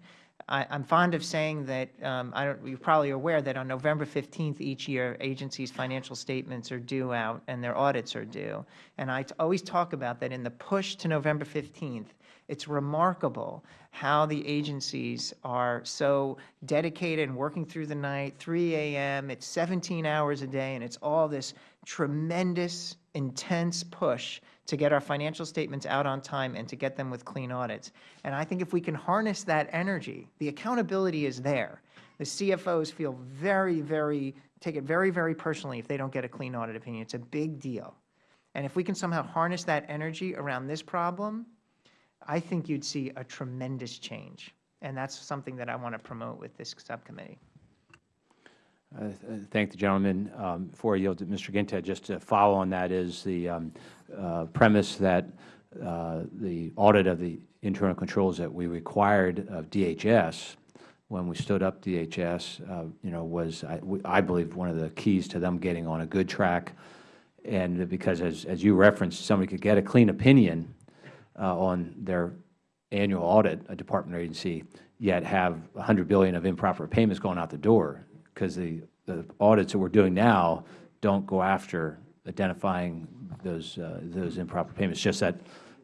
I, am fond of saying that um, I don't, you're probably aware that on November 15th each year, agencies' financial statements are due out and their audits are due. And I always talk about that in the push to November 15th, it's remarkable how the agencies are so dedicated and working through the night, 3 a.m., it's 17 hours a day, and it's all this tremendous, intense push to get our financial statements out on time and to get them with clean audits. And I think if we can harness that energy, the accountability is there. The CFOs feel very, very, take it very, very personally if they don't get a clean audit opinion. It's a big deal. And if we can somehow harness that energy around this problem, I think you'd see a tremendous change. And that's something that I want to promote with this subcommittee. Uh, thank the gentleman. Um, before I yield to Mr. Guinta, just to follow on that is the um, uh, premise that uh, the audit of the internal controls that we required of DHS when we stood up DHS, uh, you know, was, I, I believe, one of the keys to them getting on a good track. And because, as, as you referenced, somebody could get a clean opinion uh, on their annual audit, a department or agency, yet have 100 billion of improper payments going out the door, because the, the audits that we're doing now don't go after identifying those, uh, those improper payments, just that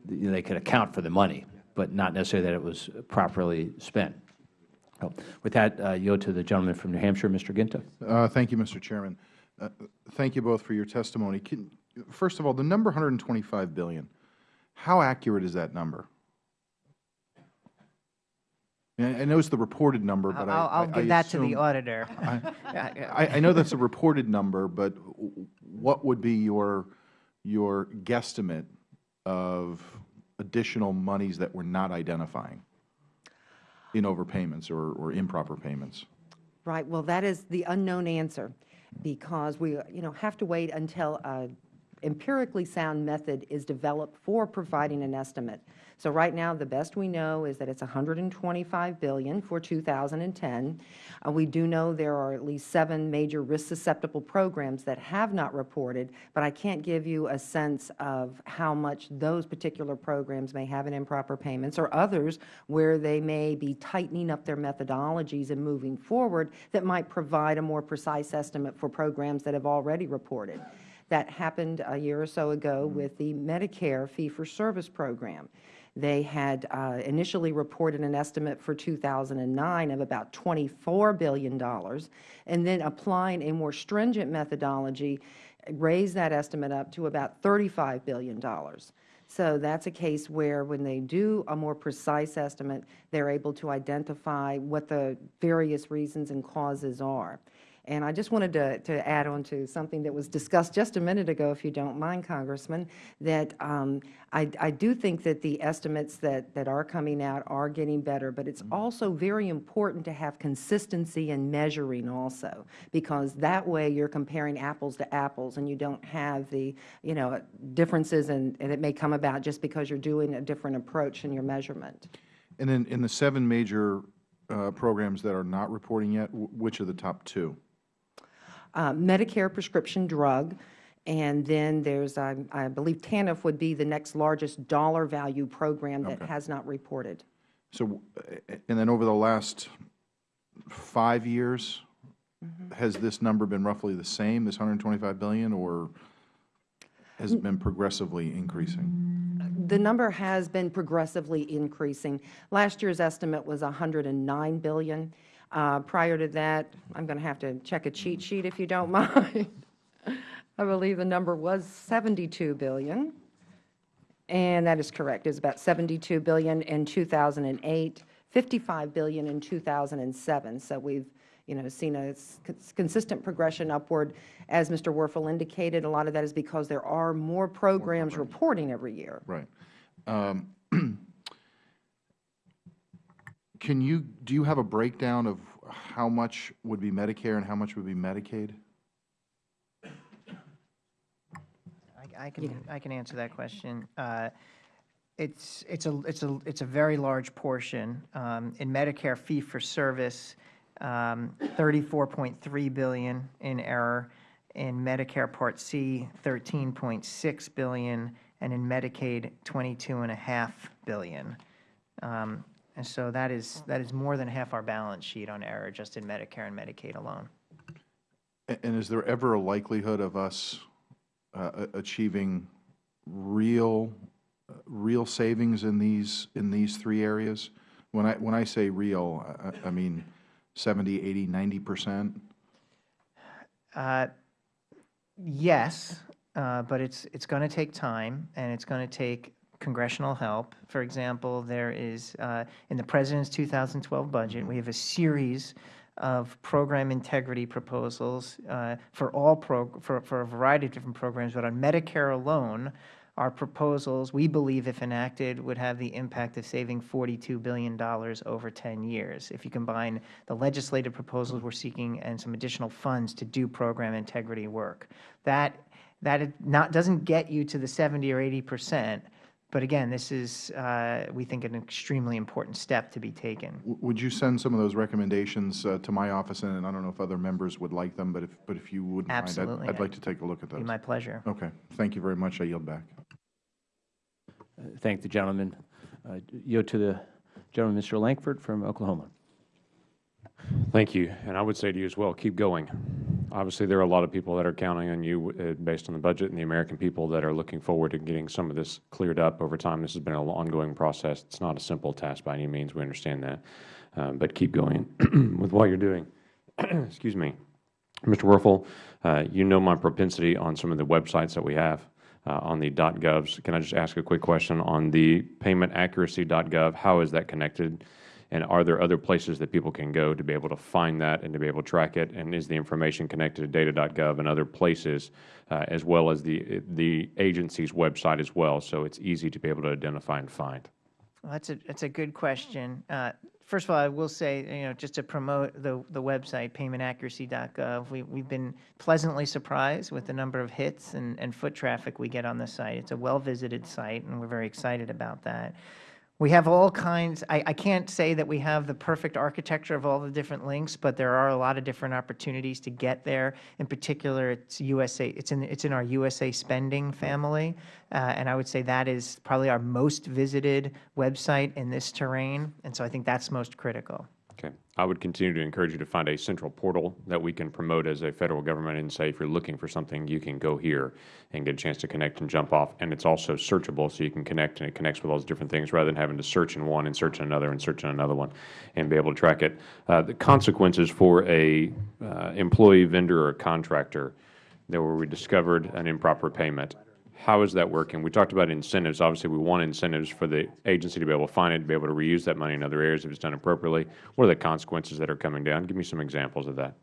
they could account for the money, but not necessarily that it was properly spent. So, With that, uh, yield to the gentleman from New Hampshire, Mr. Guinta. Uh, Thank you, Mr. Chairman. Uh, Thank you both for your testimony. Can- First of all, the number 125 billion, how accurate is that number? I I know it's the reported number, but I I'll, I'll I- I give that to the auditor. I, I know that's a reported number, but what would be your, your guesstimate of additional monies that we're not identifying in overpayments or, or improper payments? Right, well, that is the unknown answer, because we, you know, have to wait until a empirically sound method is developed for providing an estimate. So right now, the best we know is that it's 125 billion for 2010. Uh, we do know there are at least seven major risk-susceptible programs that have not reported, but I can't give you a sense of how much those particular programs may have in improper payments, or others where they may be tightening up their methodologies and moving forward that might provide a more precise estimate for programs that have already reported. That happened a year or so ago with the Medicare fee-for-service program. They had uh, initially reported an estimate for 2009 of about $24 billion, and then applying a more stringent methodology, raised that estimate up to about $35 billion. So that's a case where when they do a more precise estimate, they're able to identify what the various reasons and causes are. And I just wanted to, to add on to something that was discussed just a minute ago, if you don't mind, Congressman, that um, I, I do think that the estimates that, that are coming out are getting better, but it's also very important to have consistency in measuring also, because that way you're comparing apples to apples and you don't have the, you know, differences and, and it may come about just because you're doing a different approach in your measurement. And then in the seven major uh, programs that are not reporting yet, wh- which are the top two? Uh, Medicare prescription drug, and then there's, I I believe TANF would be the next largest dollar value program that Okay. has not reported. So, and then over the last five years, has this number been roughly the same, this 125 billion, or has it been progressively increasing? The number has been progressively increasing. Last year's estimate was 109 billion. Uh, Prior to that, I'm going to have to check a cheat sheet if you don't mind. I believe the number was 72 billion. And that is correct. It was about 72 billion in 2008, 55 billion in 2007. So we've, you know, seen a consistent progression upward. As Mr. Werfel indicated, a lot of that is because there are more programs reporting every year. Right. Um, Can you, do you have a breakdown of how much would be Medicare and how much would be Medicaid? I- I can, I can answer that question. Uh, It's, it's a, it's a, it's a very large portion. Um, In Medicare fee-for-service, um, 34.3 billion in error. In Medicare Part C, 13.6 billion, and in Medicaid, 22.5 billion. Um, And so that is, that is more than half our balance sheet on error just in Medicare and Medicaid alone. A- And is there ever a likelihood of us uh, achieving real, uh, real savings in these, in these three areas? When I, when I say real, I- I I mean 70, 80, 90 percent? Uh, Yes, uh, but it's, it's going to take time, and it's going to take congressional help. For example, there is, uh, in the President's 2012 budget, we have a series of program integrity proposals uh, for all, for, for a variety of different programs, but on Medicare alone, our proposals, we believe if enacted, would have the impact of saving $42 billion over 10 years. If you combine the legislative proposals we're seeking and some additional funds to do program integrity work. That, that not, doesn't get you to the 70 or 80 percent, but again, this is, uh, we think, an extremely important step to be taken. W- Would you send some of those recommendations uh, to my office, and I don't know if other members would like them, but if, but if you wouldn't mind, I'd- Absolutely. I'd like to take a look at Be those. my pleasure. Okay, thank you very much. I yield back. Thank the gentleman. Uh, Yield to the gentleman, Mr. Lankford from Oklahoma. Thank you. And I would say to you as well, keep going. Obviously, there are a lot of people that are counting on you uh, based on the budget and the American people that are looking forward to getting some of this cleared up over time. This has been an ongoing process. It's not a simple task by any means. We understand that. Uh, But keep going with what you're doing. Excuse me. Mr. Werfel, uh, you know my propensity on some of the websites that we have uh, on the .govs. Can I just ask a quick question on the paymentaccuracy.gov? How is that connected? And are there other places that people can go to be able to find that and to be able to track it? And is the information connected to data.gov and other places, uh, as well as the, the agency's website as well, so it's easy to be able to identify and find? Well, that's a, that's a good question. Uh, First of all, I will say, you know, just to promote the, the website, paymentaccuracy.gov, we, we've been pleasantly surprised with the number of hits and, and foot traffic we get on the site. It's a well-visited site, and we're very excited about that. We have all kinds, I, I can't say that we have the perfect architecture of all the different links, but there are a lot of different opportunities to get there. In particular, it's USA, it's in, it's in our USA spending family, uh, and I would say that is probably our most visited website in this terrain, and so I think that's most critical. Okay. I would continue to encourage you to find a central portal that we can promote as a federal government and say, if you're looking for something, you can go here and get a chance to connect and jump off. And it's also searchable, so you can connect and it connects with all those different things rather than having to search in one and search in another and search in another one and be able to track it. Uh, the consequences for a uh, employee, vendor, or contractor that where we discovered an improper payment, how is that working? We talked about incentives. Obviously, we want incentives for the agency to be able to find it, to be able to reuse that money in other areas if it's done appropriately. What are the consequences that are coming down? Give me some examples of that.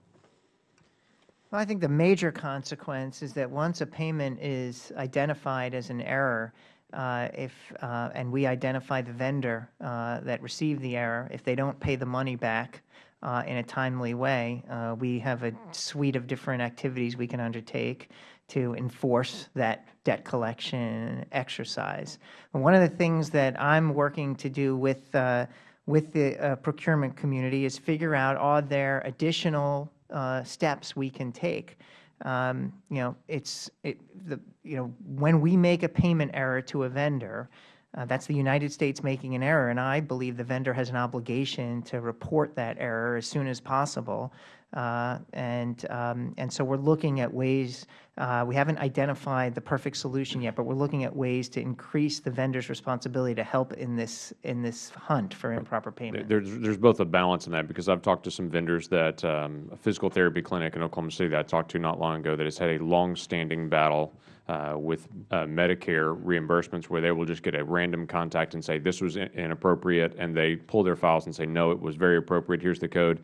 Well, I think the major consequence is that once a payment is identified as an error, uh, if, uh, and we identify the vendor uh, that received the error, if they don't pay the money back uh, in a timely way, uh, we have a suite of different activities we can undertake to enforce that debt collection exercise. And one of the things that I'm working to do with, uh, with the uh, procurement community is figure out are there additional uh, steps we can take. Um, you know, it's it, the you know when we make a payment error to a vendor, uh, that's the United States making an error, and I believe the vendor has an obligation to report that error as soon as possible. Uh, and um, and so we're looking at ways. Uh, we haven't identified the perfect solution yet, but we're looking at ways to increase the vendor's responsibility to help in this in this hunt for improper payment. There's, there's both a balance in that because I've talked to some vendors that, um, a physical therapy clinic in Oklahoma City that I talked to not long ago that has had a long-standing battle uh, with uh, Medicare reimbursements where they will just get a random contact and say, this was in- inappropriate, and they pull their files and say, no, it was very appropriate, here's the code.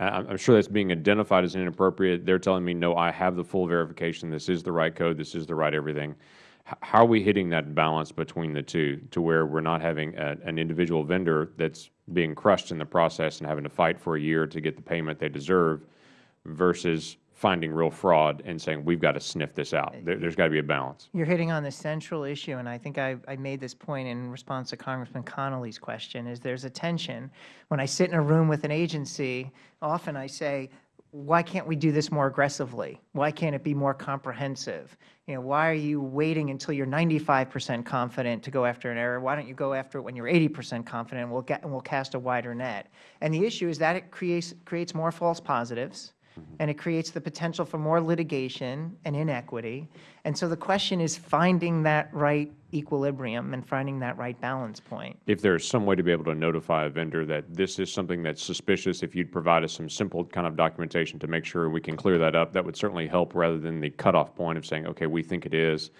I'm sure that's being identified as inappropriate. They're telling me, no, I have the full verification, this is the right code, this is the right everything. How are we hitting that balance between the two to where we're not having a- an individual vendor that's being crushed in the process and having to fight for a year to get the payment they deserve versus finding real fraud and saying, we've got to sniff this out? There- There's got to be a balance. You're hitting on the central issue, and I think I, I made this point in response to Congressman Connolly's question, is there's a tension. When I sit in a room with an agency, often I say, why can't we do this more aggressively? Why can't it be more comprehensive? You know, why are you waiting until you're 95 percent confident to go after an error? Why don't you go after it when you're 80 percent confident, and we'll, get, and we'll cast a wider net? And the issue is that it creates, creates more false positives, and it creates the potential for more litigation and inequity. And so the question is finding that right equilibrium and finding that right balance point. If there's some way to be able to notify a vendor that this is something that's suspicious, if you'd provide us some simple kind of documentation to make sure we can clear that up, that would certainly help rather than the cutoff point of saying, okay, we think it is,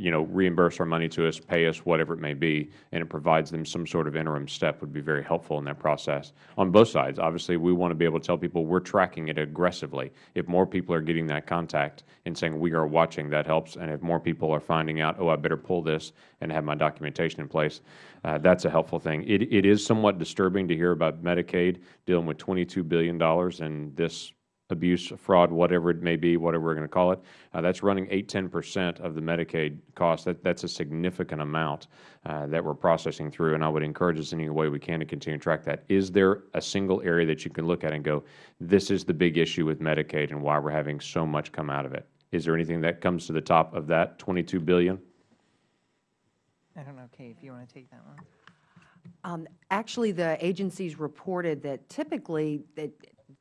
you know, reimburse our money to us, pay us, whatever it may be, and it provides them some sort of interim step would be very helpful in that process. On both sides, obviously, we want to be able to tell people we're tracking it aggressively. If more people are getting that contact and saying we are watching, that helps. And if more people are finding out, oh, I better pull this and have my documentation in place, uh, that's a helpful thing. It, it is somewhat disturbing to hear about Medicaid dealing with $22 billion in this abuse, fraud, whatever it may be, whatever we are going to call it, uh, that is running 8, 10 percent of the Medicaid cost. That, that's a significant amount uh, that we are processing through, and I would encourage us in any way we can to continue to track that. Is there a single area that you can look at and go, this is the big issue with Medicaid and why we are having so much come out of it? Is there anything that comes to the top of that 22 billion? I don't know, Kate, if you want to take that one. Um, Actually, the agencies reported that typically, that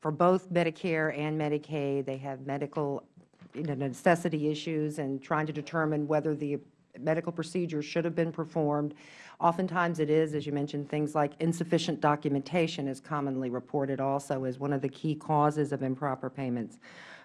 for both Medicare and Medicaid, they have medical you know, necessity issues and trying to determine whether the medical procedure should have been performed. Oftentimes it is, as you mentioned, things like insufficient documentation is commonly reported also as one of the key causes of improper payments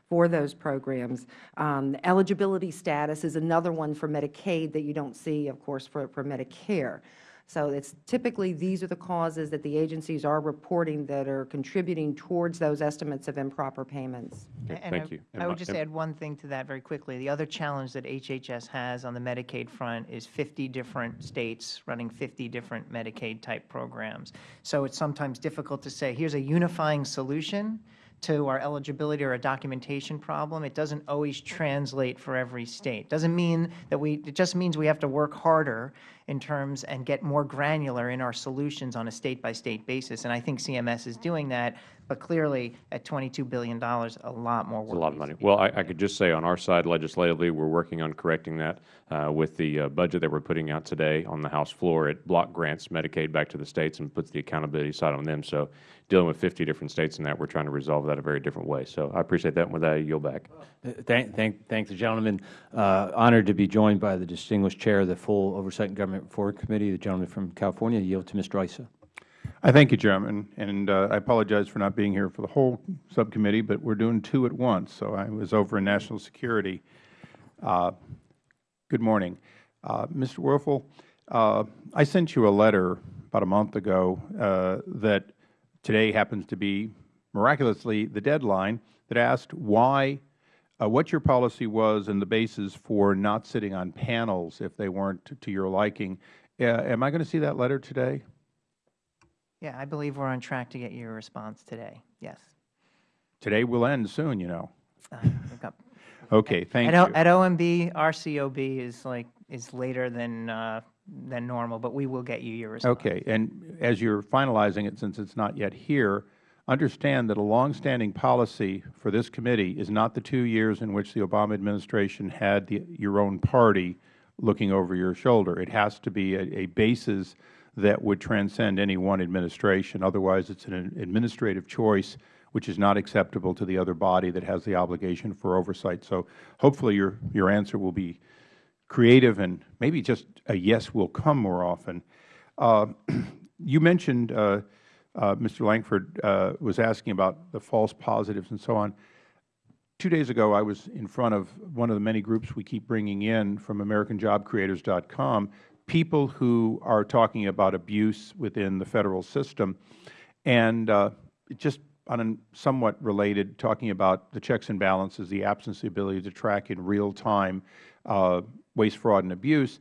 for those programs. Um, eligibility status is another one for Medicaid that you don't see, of course, for, for Medicare. So it's typically these are the causes that the agencies are reporting that are contributing towards those estimates of improper payments. Okay, And thank I- you. I would just add one thing to that very quickly. The other challenge that HHS has on the Medicaid front is 50 different states running 50 different Medicaid-type programs. So it's sometimes difficult to say, here's a unifying solution to our eligibility or a documentation problem. It doesn't always translate for every state. Doesn't mean that we, it just means we have to work harder in terms and get more granular in our solutions on a state-by-state basis. And I think CMS is doing that, but clearly at $22 billion, a lot more work. It's a lot of money. Well, I, I could just say on our side legislatively, we're working on correcting that uh, with the uh, budget that we're putting out today on the House floor. It block grants Medicaid back to the states and puts the accountability side on them. So dealing with 50 different states in that, we're trying to resolve that a very different way. So I appreciate that. And with that, I yield back. Uh, Thank, thank, thank the gentleman. Uh, honored to be joined by the distinguished chair of the full Oversight and Government Reform Committee, the gentleman from California. Yield to Mr. Issa. I thank you, Chairman, and uh, I apologize for not being here for the whole subcommittee, but we're doing two at once. So I was over in national security. Uh, good morning. Uh, Mr. Werfel, uh, I sent you a letter about a month ago uh, that today happens to be miraculously the deadline that asked why, uh, what your policy was and the basis for not sitting on panels if they weren't to, your liking. Am I going to see that letter today? Yeah, I believe we're on track to get your response today. Yes. Today will end soon, you know. Uh, Okay, thank At you. At OMB, our COB is like, is later than, uh, than normal, but we will get you your response. Okay, and as you're finalizing it, since it's not yet here, understand that a longstanding policy for this committee is not the two years in which the Obama administration had the, your own party looking over your shoulder. It has to be a, a basis that would transcend any one administration. Otherwise, it's an administrative choice which is not acceptable to the other body that has the obligation for oversight. So hopefully your, your answer will be creative and maybe just a yes will come more often. Uh, you mentioned, uh, uh, Mr. Langford uh, was asking about the false positives and so on. Two days ago, I was in front of one of the many groups we keep bringing in from AmericanJobCreators.com, people who are talking about abuse within the Federal system, and uh, just on a somewhat related, talking about the checks and balances, the absence of the ability to track in real time uh, waste, fraud, and abuse.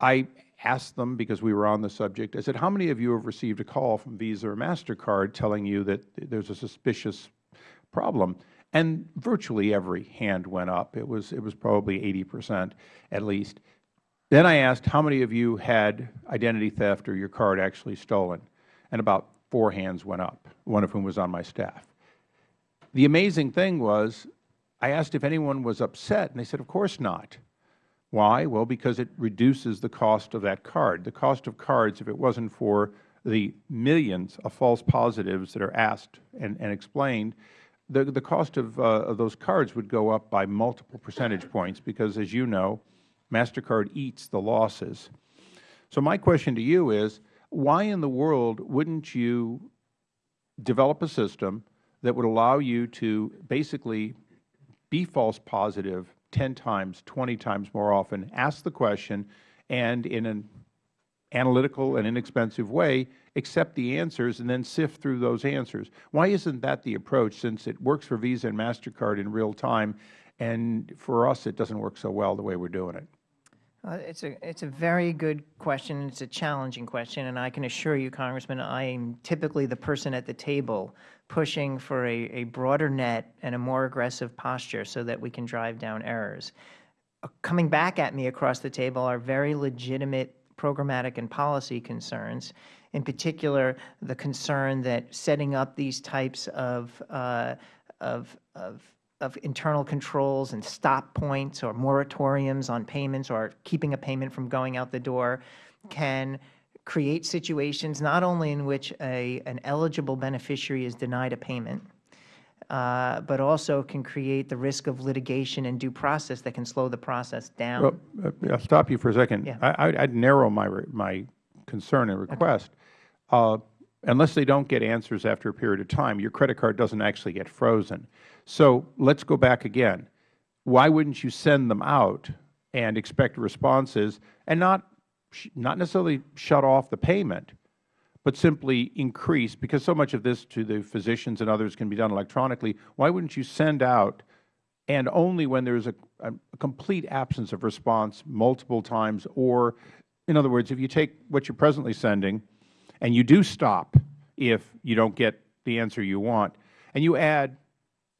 I asked them, because we were on the subject, I said, how many of you have received a call from Visa or MasterCard telling you that there's a suspicious problem? And virtually every hand went up. It was, it was probably 80 percent at least. Then I asked, how many of you had identity theft or your card actually stolen? And about four hands went up, one of whom was on my staff. The amazing thing was, I asked if anyone was upset, and they said, of course not. Why? Well, because it reduces the cost of that card. The cost of cards, if it wasn't for the millions of false positives that are asked and, and explained, the, the cost of, uh, of those cards would go up by multiple percentage points because, as you know, MasterCard eats the losses. So my question to you is, why in the world wouldn't you develop a system that would allow you to basically be false positive 10 times, 20 times more often, ask the question, and in an analytical and inexpensive way, accept the answers and then sift through those answers. Why isn't that the approach since it works for Visa and MasterCard in real time, and for us it doesn't work so well the way we're doing it? Uh, It's a, it's a very good question. It's a challenging question, and I can assure you, Congressman, I am typically the person at the table pushing for a, a broader net and a more aggressive posture so that we can drive down errors. Uh, Coming back at me across the table are very legitimate programmatic and policy concerns. In particular, the concern that setting up these types of, uh, of, of of internal controls and stop points or moratoriums on payments or keeping a payment from going out the door can create situations not only in which a, an eligible beneficiary is denied a payment, uh, but also can create the risk of litigation and due process that can slow the process down. Well, uh, I'll stop you for a second. Yeah. I, I'd- I'd narrow my, my concern and request. Uh, Unless they don't get answers after a period of time, your credit card doesn't actually get frozen. So let's go back again. Why wouldn't you send them out and expect responses and not, not necessarily shut off the payment, but simply increase, because so much of this to the physicians and others can be done electronically, why wouldn't you send out and only when there's a, a complete absence of response multiple times, or, in other words, if you take what you're presently sending and you do stop if you don't get the answer you want, and you add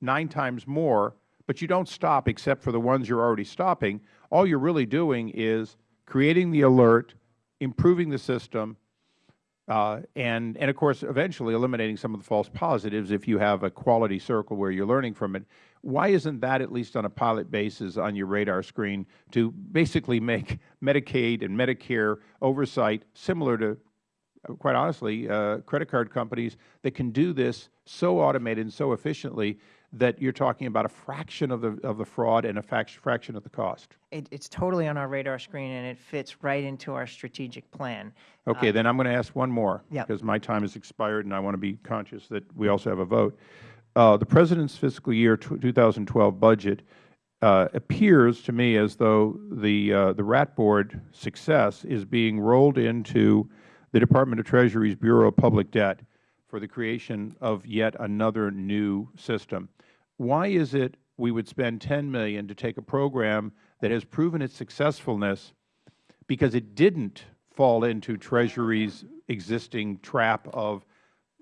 nine times more, but you don't stop except for the ones you're already stopping, all you're really doing is creating the alert, improving the system, uh, and, and of course, eventually eliminating some of the false positives if you have a quality circle where you're learning from it. Why isn't that, at least on a pilot basis, on your radar screen to basically make Medicaid and Medicare oversight similar to, quite honestly, uh, credit card companies that can do this so automated and so efficiently that you're talking about a fraction of the, of the fraud and a fraction of the cost? It's totally on our radar screen, and it fits right into our strategic plan. Okay, then I'm going to ask one more. Yeah. Because my time has expired, and I want to be conscious that we also have a vote. Uh, The President's fiscal year 2012 budget uh, appears to me as though the, uh, the RAT Board success is being rolled into the Department of Treasury's Bureau of Public Debt for the creation of yet another new system. Why is it we would spend 10 million to take a program that has proven its successfulness because it didn't fall into Treasury's existing trap of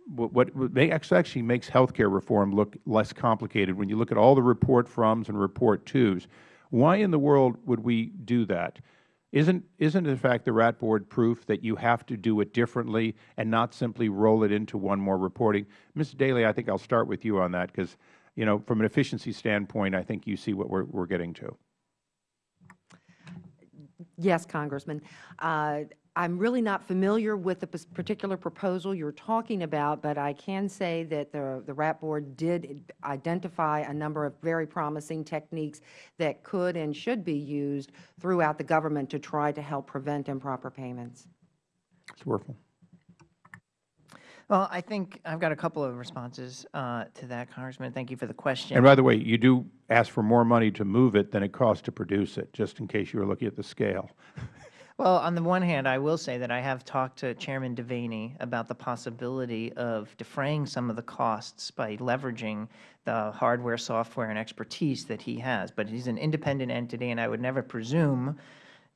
what, actually makes healthcare reform look less complicated when you look at all the report froms and report twos. Why in the world would we do that? Isn't, isn't in fact the RAT Board proof that you have to do it differently and not simply roll it into one more reporting? Ms. Daly, I think I'll start with you on that because, you know, from an efficiency standpoint, I think you see what we're, we're getting to. Yes, Congressman. Uh, I'm really not familiar with the particular proposal you're talking about, but I can say that the, the RAT Board did identify a number of very promising techniques that could and should be used throughout the government to try to help prevent improper payments. Mr. Werfel. Well, I think I've got a couple of responses uh, to that, Congressman. Thank you for the question. And by the way, you do ask for more money to move it than it costs to produce it, just in case you were looking at the scale. Well, on the one hand, I will say that I have talked to Chairman Devaney about the possibility of defraying some of the costs by leveraging the hardware, software, and expertise that he has. But he's an independent entity, and I would never presume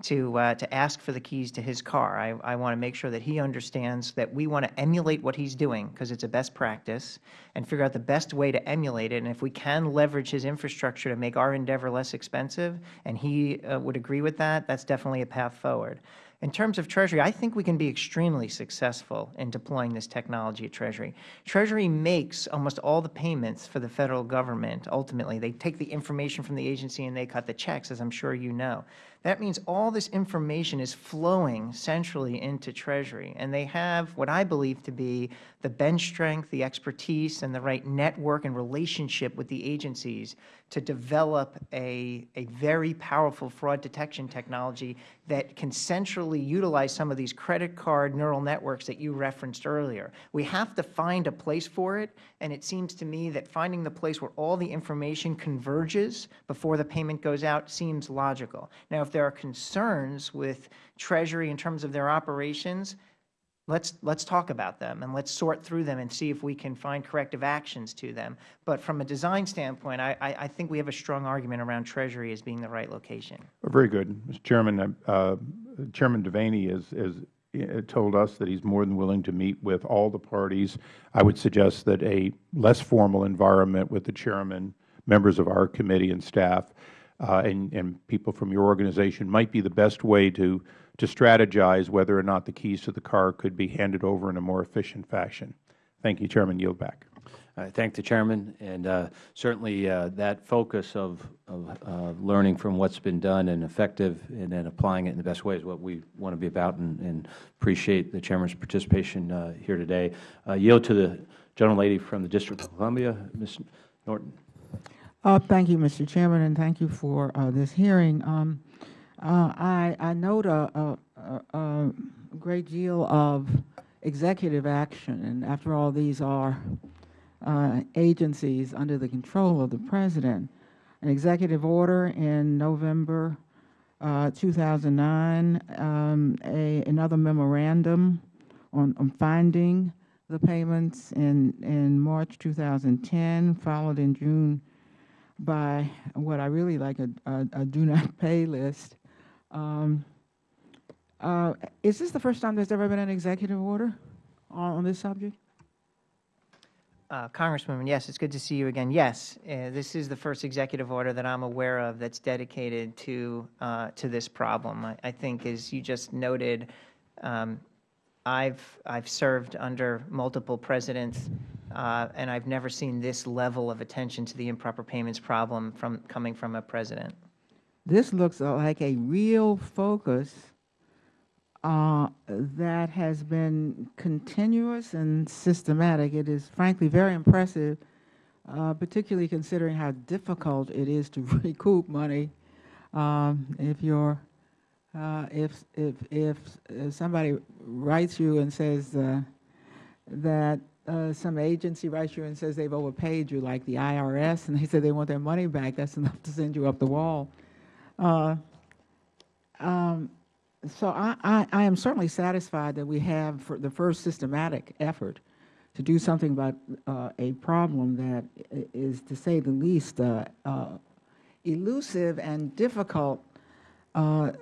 to, uh, to ask for the keys to his car. I, I want to make sure that he understands that we want to emulate what he's doing because it's a best practice and figure out the best way to emulate it. And if we can leverage his infrastructure to make our endeavor less expensive, and he uh, would agree with that, that's definitely a path forward. In terms of Treasury, I think we can be extremely successful in deploying this technology at Treasury. Treasury makes almost all the payments for the Federal Government, ultimately. They take the information from the agency and they cut the checks, as I'm sure you know. That means all this information is flowing centrally into Treasury, and they have what I believe to be the bench strength, the expertise, and the right network and relationship with the agencies to develop a, a very powerful fraud detection technology that can centrally utilize some of these credit card neural networks that you referenced earlier. We have to find a place for it, and it seems to me that finding the place where all the information converges before the payment goes out seems logical. Now, if there are concerns with Treasury in terms of their operations, let's let's talk about them and let's sort through them and see if we can find corrective actions to them. But from a design standpoint, I, I, I think we have a strong argument around Treasury as being the right location. Very good. Mr. Chairman, uh, Chairman Devaney has, has uh, told us that he's more than willing to meet with all the parties. I would suggest that a less formal environment with the Chairman, members of our committee and staff, uh, and, and people from your organization might be the best way to, to strategize whether or not the keys to the car could be handed over in a more efficient fashion. Thank you, Chairman. Yield back. I thank the Chairman, and uh, certainly uh, that focus of, of uh, learning from what's been done and effective and then applying it in the best way is what we want to be about and, and appreciate the Chairman's participation uh, here today. Uh, yield to the gentlelady from the District of Columbia, Ms. Norton. Uh, Thank you, Mr. Chairman, and thank you for uh, this hearing. Um, uh, I I note a a- a- great deal of executive action, and after all, these are uh, agencies under the control of the President. An executive order in November uh, 2009, um, a- another memorandum on on finding the payments in in March 2010, followed in June by what I really like a, a, a do not pay list. Um, uh, is this the first time there's ever been an executive order on, on this subject? Uh, Congresswoman, yes, it's good to see you again. Yes, uh, this is the first executive order that I'm aware of that's dedicated to uh, to this problem. I, I think, as you just noted, um, I've I've served under multiple presidents, uh, and I've never seen this level of attention to the improper payments problem from coming from a president. This looks like a real focus uh, that has been continuous and systematic. It is frankly very impressive, uh, particularly considering how difficult it is to recoup money um, if you're uh, if, if, if if somebody writes you and says uh, that uh, some agency writes you and says they've overpaid you, like the IRS, and they say they want their money back, that's enough to send you up the wall. Uh, um, so I, I, I am certainly satisfied that we have for the first systematic effort to do something about uh, a problem that is, to say the least, uh, uh, elusive and difficult uh,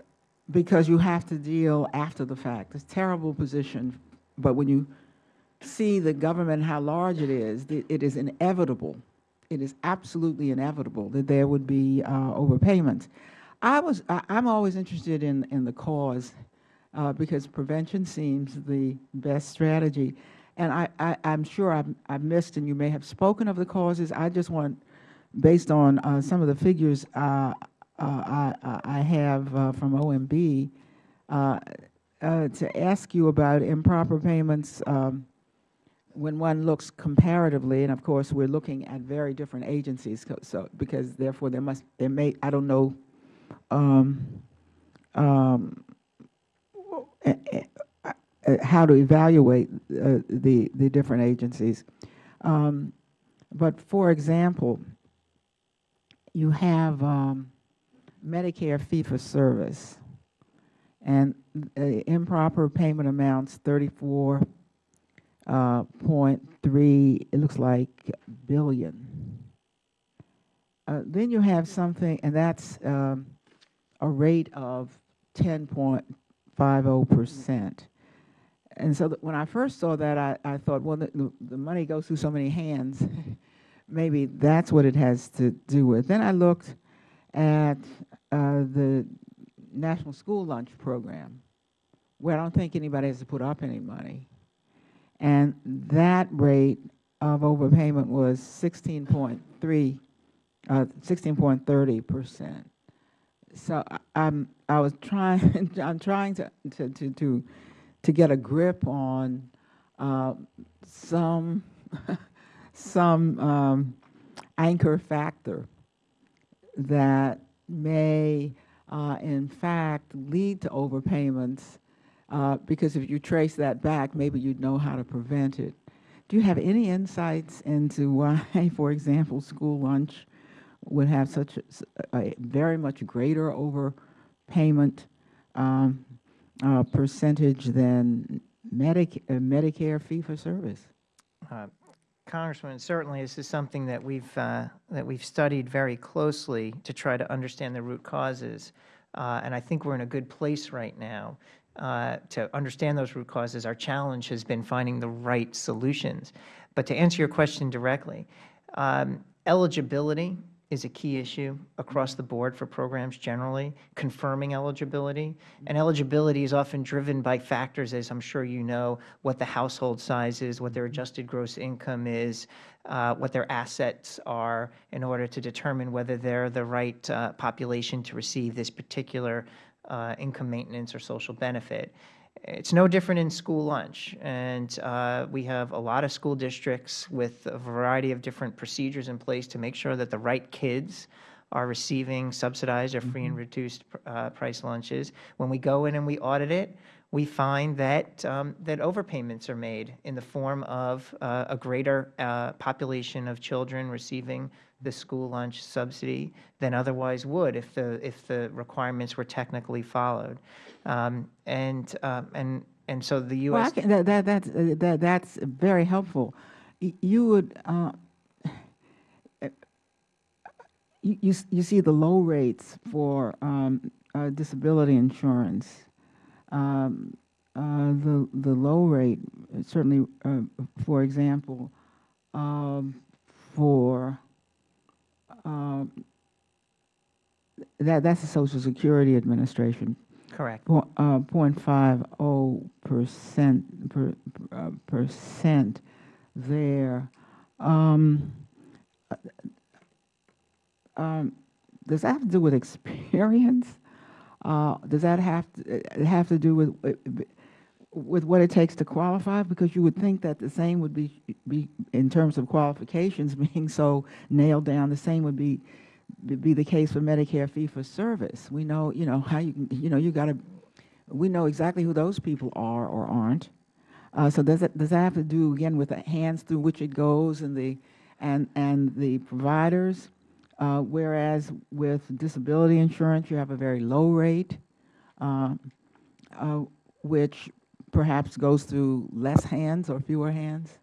because you have to deal after the fact. It's a terrible position, but when you see the government, how large it is, it is inevitable, it is absolutely inevitable that there would be uh, overpayments. I was, I- I'm always interested in, in the cause uh, because prevention seems the best strategy. And I, I, I'm sure I've, I've missed, and you may have spoken of the causes. I just want, based on uh, some of the figures uh, I, I- I have uh, from OMB, uh, uh, to ask you about improper payments um, when one looks comparatively, and of course, we're looking at very different agencies, so, because therefore there must, there may, I don't know, um, um, eh, eh, uh, how to evaluate uh, the, the different agencies. Um, But for example, you have um, Medicare fee-for-service, and uh, improper payment amounts, 34.3, uh, it looks like, billion. Uh, Then you have something, and that's um, a rate of 10.50%. And so when I first saw that, I, I thought, well, the, the- money goes through so many hands. Maybe that's what it has to do with. Then I looked at the National School Lunch Program, where I don't think anybody has to put up any money. And that rate of overpayment was 16.3, uh, 16.30 percent. So I- I'm, I was trying, I'm trying to, to, to, to, to get a grip on uh, some, some um, anchor factor that may, uh, in fact, lead to overpayments, uh, because if you trace that back, maybe you'd know how to prevent it. Do you have any insights into why, for example, school lunch would have such a very much greater overpayment um, uh, percentage than Medic uh, Medicare fee-for-service? Congressman, certainly this is something that we've uh, that we've studied very closely to try to understand the root causes. Uh, and I think we are in a good place right now uh, to understand those root causes. Our challenge has been finding the right solutions. But to answer your question directly, um, eligibility is a key issue across the board for programs generally, confirming eligibility. And eligibility is often driven by factors, as I am sure you know, what the household size is, what their adjusted gross income is, uh, what their assets are, in order to determine whether they are the right uh, population to receive this particular uh, income maintenance or social benefit. It's no different in school lunch, and uh, we have a lot of school districts with a variety of different procedures in place to make sure that the right kids are receiving subsidized or free and reduced uh, price lunches. When we go in and we audit it, we find that um, that overpayments are made in the form of uh, a greater uh, population of children receiving the school lunch subsidy than otherwise would if the if the requirements were technically followed, um, and um, and and so the Well, U.S. can, that, that, that's, uh, that, that's very helpful. You would, uh, you, you, you see the low rates for, um, uh, disability insurance. Um, uh, the, the low rate, certainly, uh, for example, um, for, um, that, that's the Social Security Administration correct. Po- uh, 0.50 percent, per, uh, percent there. Um, uh, um, Does that have to do with experience? Uh, Does that have, to have to do with, uh, with what it takes to qualify? Because you would think that the same would be, be, in terms of qualifications being so nailed down, the same would be be- the case for Medicare fee-for-service. We know, you know, how you, you know, you got to, we know exactly who those people are or aren't. Uh, So does it, does that have to do, again, with the hands through which it goes and the, and, and the providers? Uh, Whereas with disability insurance, you have a very low rate, uh, uh, which perhaps goes through less hands or fewer hands?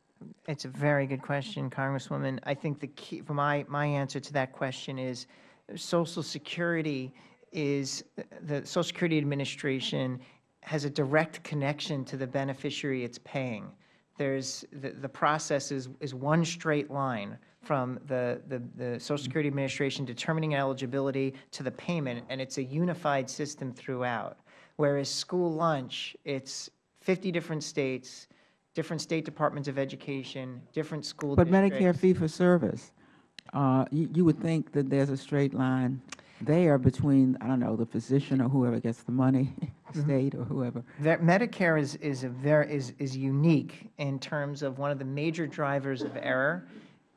It's a very good question, Congresswoman. I think the key, for my, my answer to that question is Social Security is, the Social Security Administration has a direct connection to the beneficiary it's paying. There's, the, the process is, is one straight line from the, the, the Social Security Administration determining eligibility to the payment, and it's a unified system throughout. Whereas school lunch, it's 50 different states, different state departments of education, different school But districts. Medicare fee-for-service, uh, you, you would think that there's a straight line there between, I don't know, the physician or whoever gets the money, state or whoever. That Medicare is, is a very, is, is unique in terms of one of the major drivers of error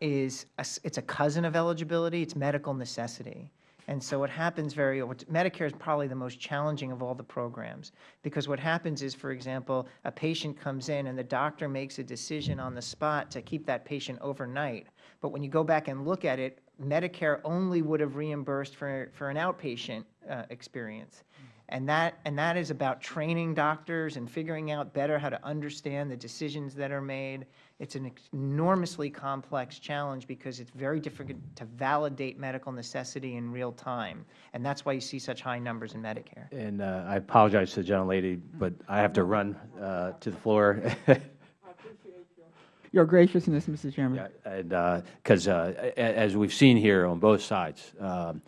is, a it's a cousin of eligibility, it's medical necessity. And so what happens very, Medicare is probably the most challenging of all the programs. Because what happens is, for example, a patient comes in and the doctor makes a decision on the spot to keep that patient overnight. But when you go back and look at it, Medicare only would have reimbursed for, for an outpatient uh, experience. And that, and that is about training doctors and figuring out better how to understand the decisions that are made. It's an enormously complex challenge because it's very difficult to validate medical necessity in real time. And that's why you see such high numbers in Medicare. And uh, I apologize to the gentlelady, but I have to run uh, to the floor. I appreciate your graciousness, Mr. Chairman. Yeah, And, because as we've seen here on both sides, um,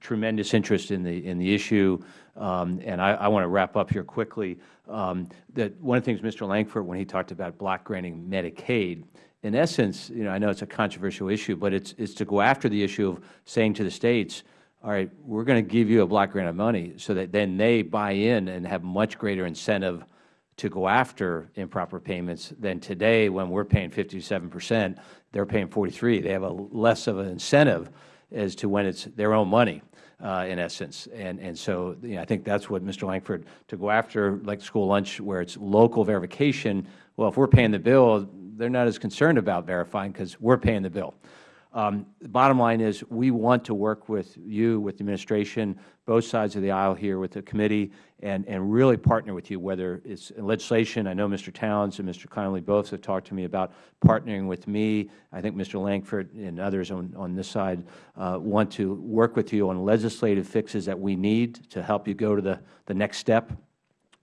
tremendous interest in the, in the issue. Um, And I, I want to wrap up here quickly. um, That one of the things Mr. Langford, when he talked about block granting Medicaid, in essence, you know, I know it's a controversial issue, but it's, it's to go after the issue of saying to the states, all right, we're going to give you a block grant of money so that then they buy in and have much greater incentive to go after improper payments than today when we're paying 57 percent, they're paying 43. They have a less of an incentive as to when it's their own money, uh, in essence. And, and so you know, I think that's what Mr. Langford, to go after like school lunch where it's local verification, well, if we're paying the bill, they're not as concerned about verifying because we're paying the bill. Um, the bottom line is we want to work with you, with the administration, both sides of the aisle here with the committee, and, and really partner with you, whether it's in legislation. I know Mr. Towns and Mr. Connolly both have talked to me about partnering with me. I think Mr. Langford and others on, on this side uh, want to work with you on legislative fixes that we need to help you go to the, the next step.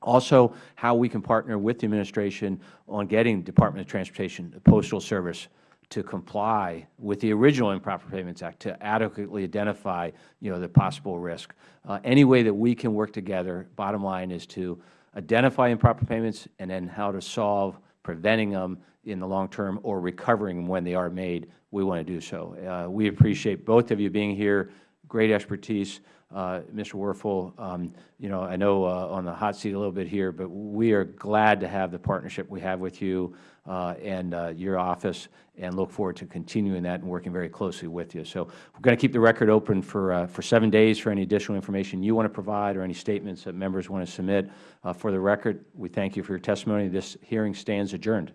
Also, how we can partner with the administration on getting Department of Transportation, the Postal Service, to comply with the original Improper Payments Act to adequately identify, you know, the possible risk. Uh, any way that we can work together, bottom line is to identify improper payments and then how to solve preventing them in the long term or recovering them when they are made, we want to do so. Uh, we appreciate both of you being here, great expertise. Uh, Mr. Werfel, um, you know, I know uh, on the hot seat a little bit here, but we are glad to have the partnership we have with you uh, and uh, your office and look forward to continuing that and working very closely with you. So we're going to keep the record open for, uh, for seven days for any additional information you want to provide or any statements that members want to submit. Uh, for the record, we thank you for your testimony. This hearing stands adjourned.